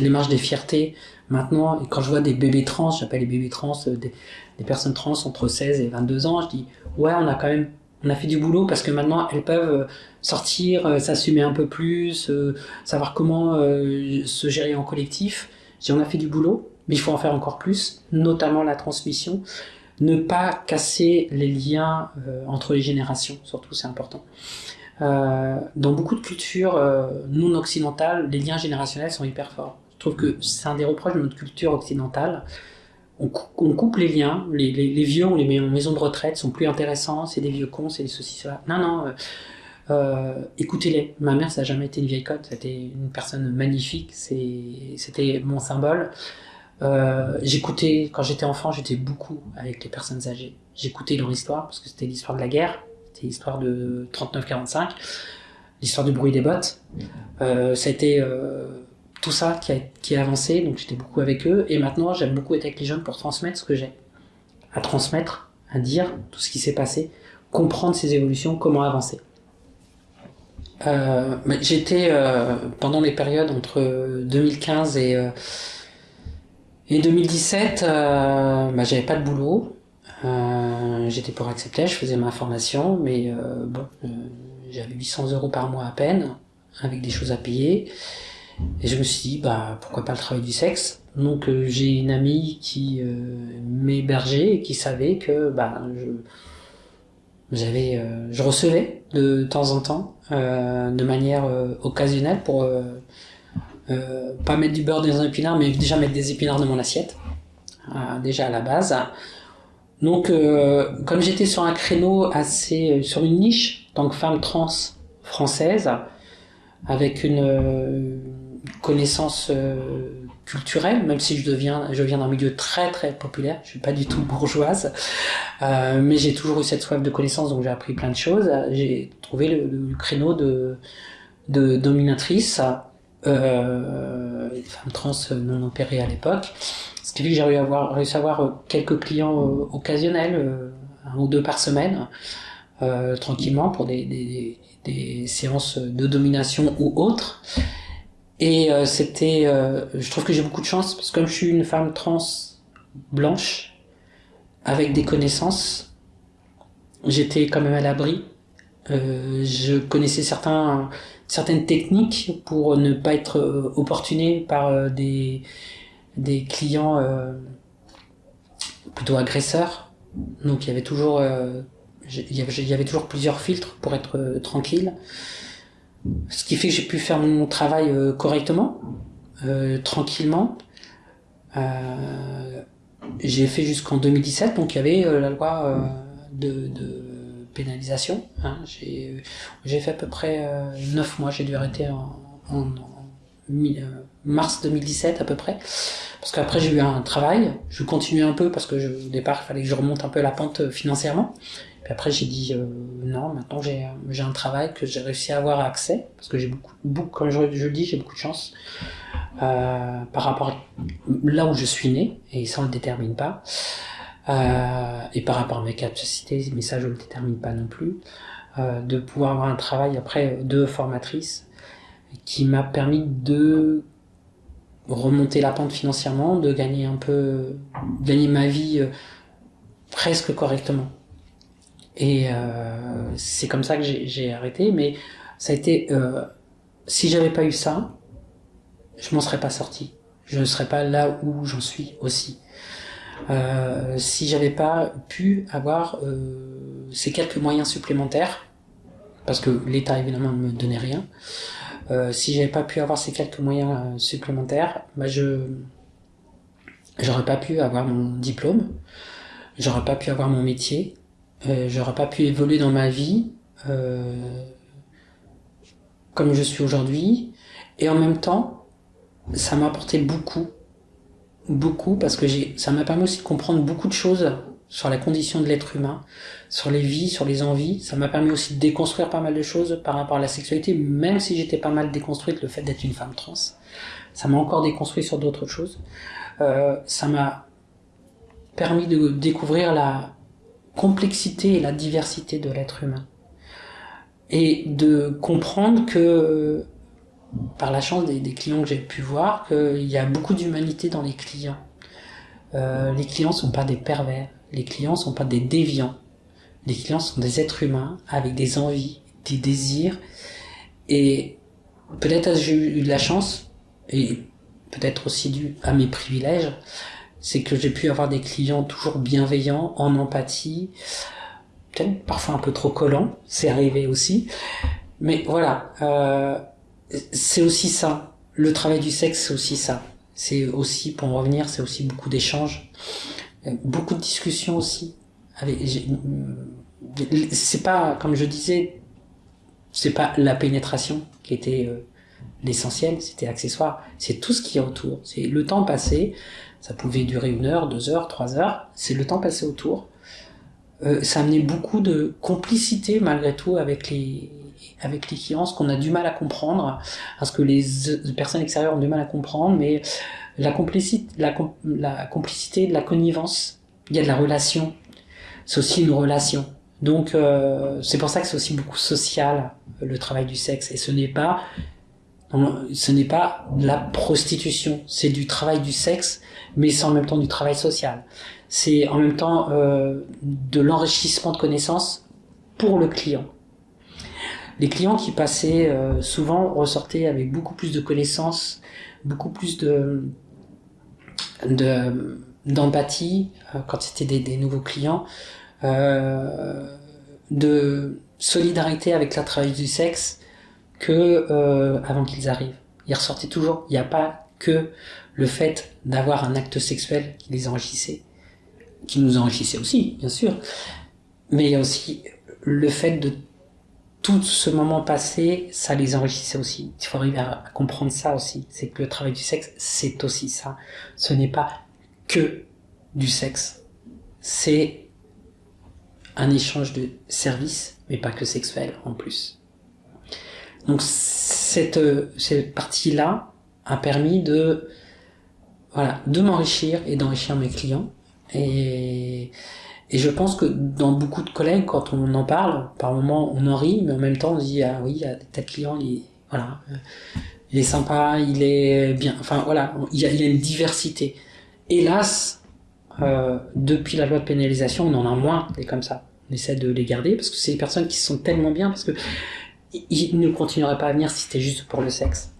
Speaker 1: les marches des fiertés maintenant, quand je vois des bébés trans, j'appelle les bébés trans euh, des, personnes trans entre 16 et 22 ans, je dis ouais, on a quand même on a fait du boulot parce que maintenant elles peuvent sortir, s'assumer un peu plus, savoir comment se gérer en collectif. on a fait du boulot, mais il faut en faire encore plus, notamment la transmission. Ne pas casser les liens euh, entre les générations, surtout c'est important. Euh, dans beaucoup de cultures euh, non occidentales, les liens générationnels sont hyper forts. Trouve que c'est un des reproches de notre culture occidentale. On, coupe les liens, les, vieux, on les met en maison de retraite, sont plus intéressants, c'est des vieux cons, c'est ceci, cela. Non, non, écoutez-les. Ma mère, ça n'a jamais été une vieille cote, c'était une personne magnifique, c'était mon symbole. Euh, j'écoutais, quand j'étais enfant, j'étais beaucoup avec les personnes âgées. J'écoutais leur histoire, parce que c'était l'histoire de la guerre, c'était l'histoire de 39-45, l'histoire du bruit des bottes. Euh, euh, tout ça qui a, avancé, donc j'étais beaucoup avec eux. Et maintenant, j'aime beaucoup être avec les jeunes pour transmettre ce que j'ai. À transmettre, à dire tout ce qui s'est passé, comprendre ces évolutions, comment avancer. Euh, j'étais euh, pendant les périodes entre 2015 et et 2017, euh, bah, j'avais pas de boulot. Euh, j'étais pour accepter, je faisais ma formation, mais euh, bon, euh, j'avais 800 euros par mois à peine, avec des choses à payer. Et je me suis dit, bah pourquoi pas le travail du sexe? Donc euh, j'ai une amie qui m'hébergeait et qui savait que bah je j'avais je recevais de temps en temps de manière occasionnelle pour euh, pas mettre du beurre dans un épinard, mais déjà mettre des épinards dans mon assiette, euh, déjà à la base. Donc, euh, comme j'étais sur un créneau assez, sur une niche, tant que femme trans française, avec une connaissance culturelle, même si je deviens, je viens d'un milieu très très populaire, je suis pas du tout bourgeoise, mais j'ai toujours eu cette soif de connaissance, donc j'ai appris plein de choses. J'ai trouvé le, créneau de, de dominatrice euh, femme trans non opérée à l'époque. Ce qui fait que j'ai réussi à avoir euh, quelques clients euh, occasionnels, euh, un ou deux par semaine, euh, tranquillement pour des, des, séances de domination ou autres. Et c'était, je trouve que j'ai beaucoup de chance parce que comme je suis une femme trans blanche avec des connaissances, j'étais quand même à l'abri. je connaissais certaines techniques pour ne pas être euh, opportuné par euh, des, clients euh, plutôt agresseurs. Donc il y avait toujours plusieurs filtres pour être tranquille. Ce qui fait que j'ai pu faire mon travail correctement, tranquillement. j'ai fait jusqu'en 2017, donc il y avait la loi de, pénalisation. Hein. J'ai fait à peu près euh, 9 mois, j'ai dû arrêter en, euh, mars 2017 à peu près. Parce qu'après j'ai eu un travail, je continuais un peu parce que au départ il fallait que je remonte un peu la pente euh, financièrement. Puis après j'ai dit euh, non, maintenant j'ai j'ai un travail que j'ai réussi à avoir accès parce que j'ai beaucoup, beaucoup comme je, je le dis j'ai beaucoup de chance euh, par rapport à là où je suis né et ça on le détermine pas. Euh, et par rapport à mes capacités, mais ça je ne le détermine pas non plus, euh, de pouvoir avoir un travail après de formatrice qui m'a permis de remonter la pente financièrement, de gagner un peu, gagner ma vie euh, presque correctement. Et euh, c'est comme ça que j'ai arrêté, mais ça a été, euh, si j'avais pas eu ça, je m'en serais pas sorti. Je ne serais pas là où j'en suis aussi. Euh, si j'avais pas pu avoir euh, ces quelques moyens supplémentaires, parce que l'État évidemment ne me donnait rien, euh, si j'avais pas pu avoir ces quelques moyens euh, supplémentaires, bah je j'aurais pas pu avoir mon diplôme, j'aurais pas pu avoir mon métier, euh, j'aurais pas pu évoluer dans ma vie euh, comme je suis aujourd'hui, et en même temps, ça m'a apporté beaucoup, beaucoup parce que ça m'a permis aussi de comprendre beaucoup de choses sur la condition de l'être humain, sur les vies, sur les envies. Ça m'a permis aussi de déconstruire pas mal de choses par rapport à la sexualité, même si j'étais pas mal déconstruite, le fait d'être une femme trans. Ça m'a encore déconstruit sur d'autres choses. Euh, ça m'a permis de découvrir la complexité et la diversité de l'être humain. Et de comprendre que, par la chance des, clients que j'ai pu voir, qu'il y a beaucoup d'humanité dans les clients. Euh, les clients sont pas des pervers les clients sont pas des déviants. Les clients sont des êtres humains avec des envies, des désirs. Et peut-être j'ai eu de la chance, et peut-être aussi dû à mes privilèges, c'est que j'ai pu avoir des clients toujours bienveillants, en empathie, peut-être parfois un peu trop collants, c'est arrivé aussi. Mais voilà, euh, c'est aussi ça. Le travail du sexe, c'est aussi ça. C'est aussi, pour en revenir, c'est aussi beaucoup d'échanges beaucoup de discussions aussi. Avec, c'est pas, comme je disais, c'est pas la pénétration qui était euh, l'essentiel, c'était accessoire. C'est tout ce qui est autour. C'est le temps passé. Ça pouvait durer une heure, deux heures, trois heures. C'est le temps passé autour. Euh, ça amenait beaucoup de complicité malgré tout avec les avec les clients, ce qu'on a du mal à comprendre, parce que les personnes extérieures ont du mal à comprendre, mais la complicité, la, complicité, de la connivence, il y a de la relation. C'est aussi une relation. Donc euh, c'est pour ça que c'est aussi beaucoup social le travail du sexe et ce n'est pas ce n'est pas la prostitution, c'est du travail du sexe, mais c'est en même temps du travail social. C'est en même temps euh, de l'enrichissement de connaissances pour le client. Les clients qui passaient euh, souvent ressortaient avec beaucoup plus de connaissances, beaucoup plus de de d'empathie euh, quand c'était des, des, nouveaux clients, de solidarité avec la travail du sexe que euh, avant qu'ils arrivent. Ils ressortaient toujours. Il n'y a pas que le fait d'avoir un acte sexuel qui les enrichissait, qui nous enrichissait aussi, bien sûr, mais il y a aussi le fait de tout ce moment passé, ça les enrichissait aussi. Il faut arriver à, comprendre ça aussi. C'est que le travail du sexe, c'est aussi ça. Ce n'est pas que du sexe. C'est un échange de services, mais pas que sexuel en plus. Donc cette, cette partie-là a permis de, voilà, de m'enrichir et d'enrichir mes clients. Et, et je pense que dans beaucoup de collègues, quand on en parle, par moment on en rit, mais en même temps on dit ah oui, il y a tel client, il voilà, il est sympa, il est bien, enfin voilà, il y a, il y a une diversité. Hélas, euh, depuis la loi de pénalisation, on en a moins des comme ça. On essaie de les garder parce que c'est des personnes qui sont tellement bien parce que ils ne continueraient pas à venir si c'était juste pour le sexe.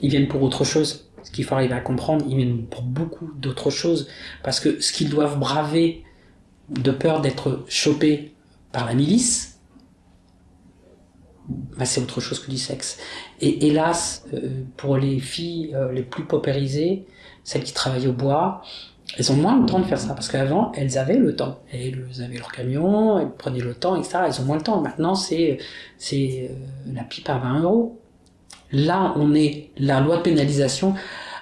Speaker 1: Ils viennent pour autre chose. Ce qu'il faut arriver à comprendre, ils viennent pour beaucoup d'autres choses parce que ce qu'ils doivent braver de peur d'être chopé par la milice, bah c'est autre chose que du sexe. Et hélas, euh, pour les filles euh, les plus paupérisées, celles qui travaillent au bois, elles ont moins le temps de faire ça, parce qu'avant, elles avaient le temps. Elles avaient leur camion, elles prenaient le temps, etc. Elles ont moins le temps. Maintenant, c'est c'est euh, la pipe à 20 euros. Là, on est, la loi de pénalisation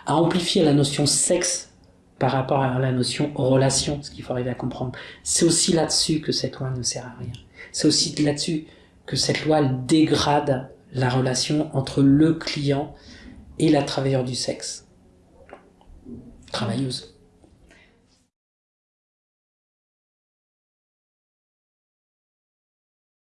Speaker 1: a amplifié la notion sexe par rapport à la notion relation, ce qu'il faut arriver à comprendre. C'est aussi là-dessus que cette loi ne sert à rien. C'est aussi là-dessus que cette loi dégrade la relation entre le client et la travailleuse du sexe. Travailleuse.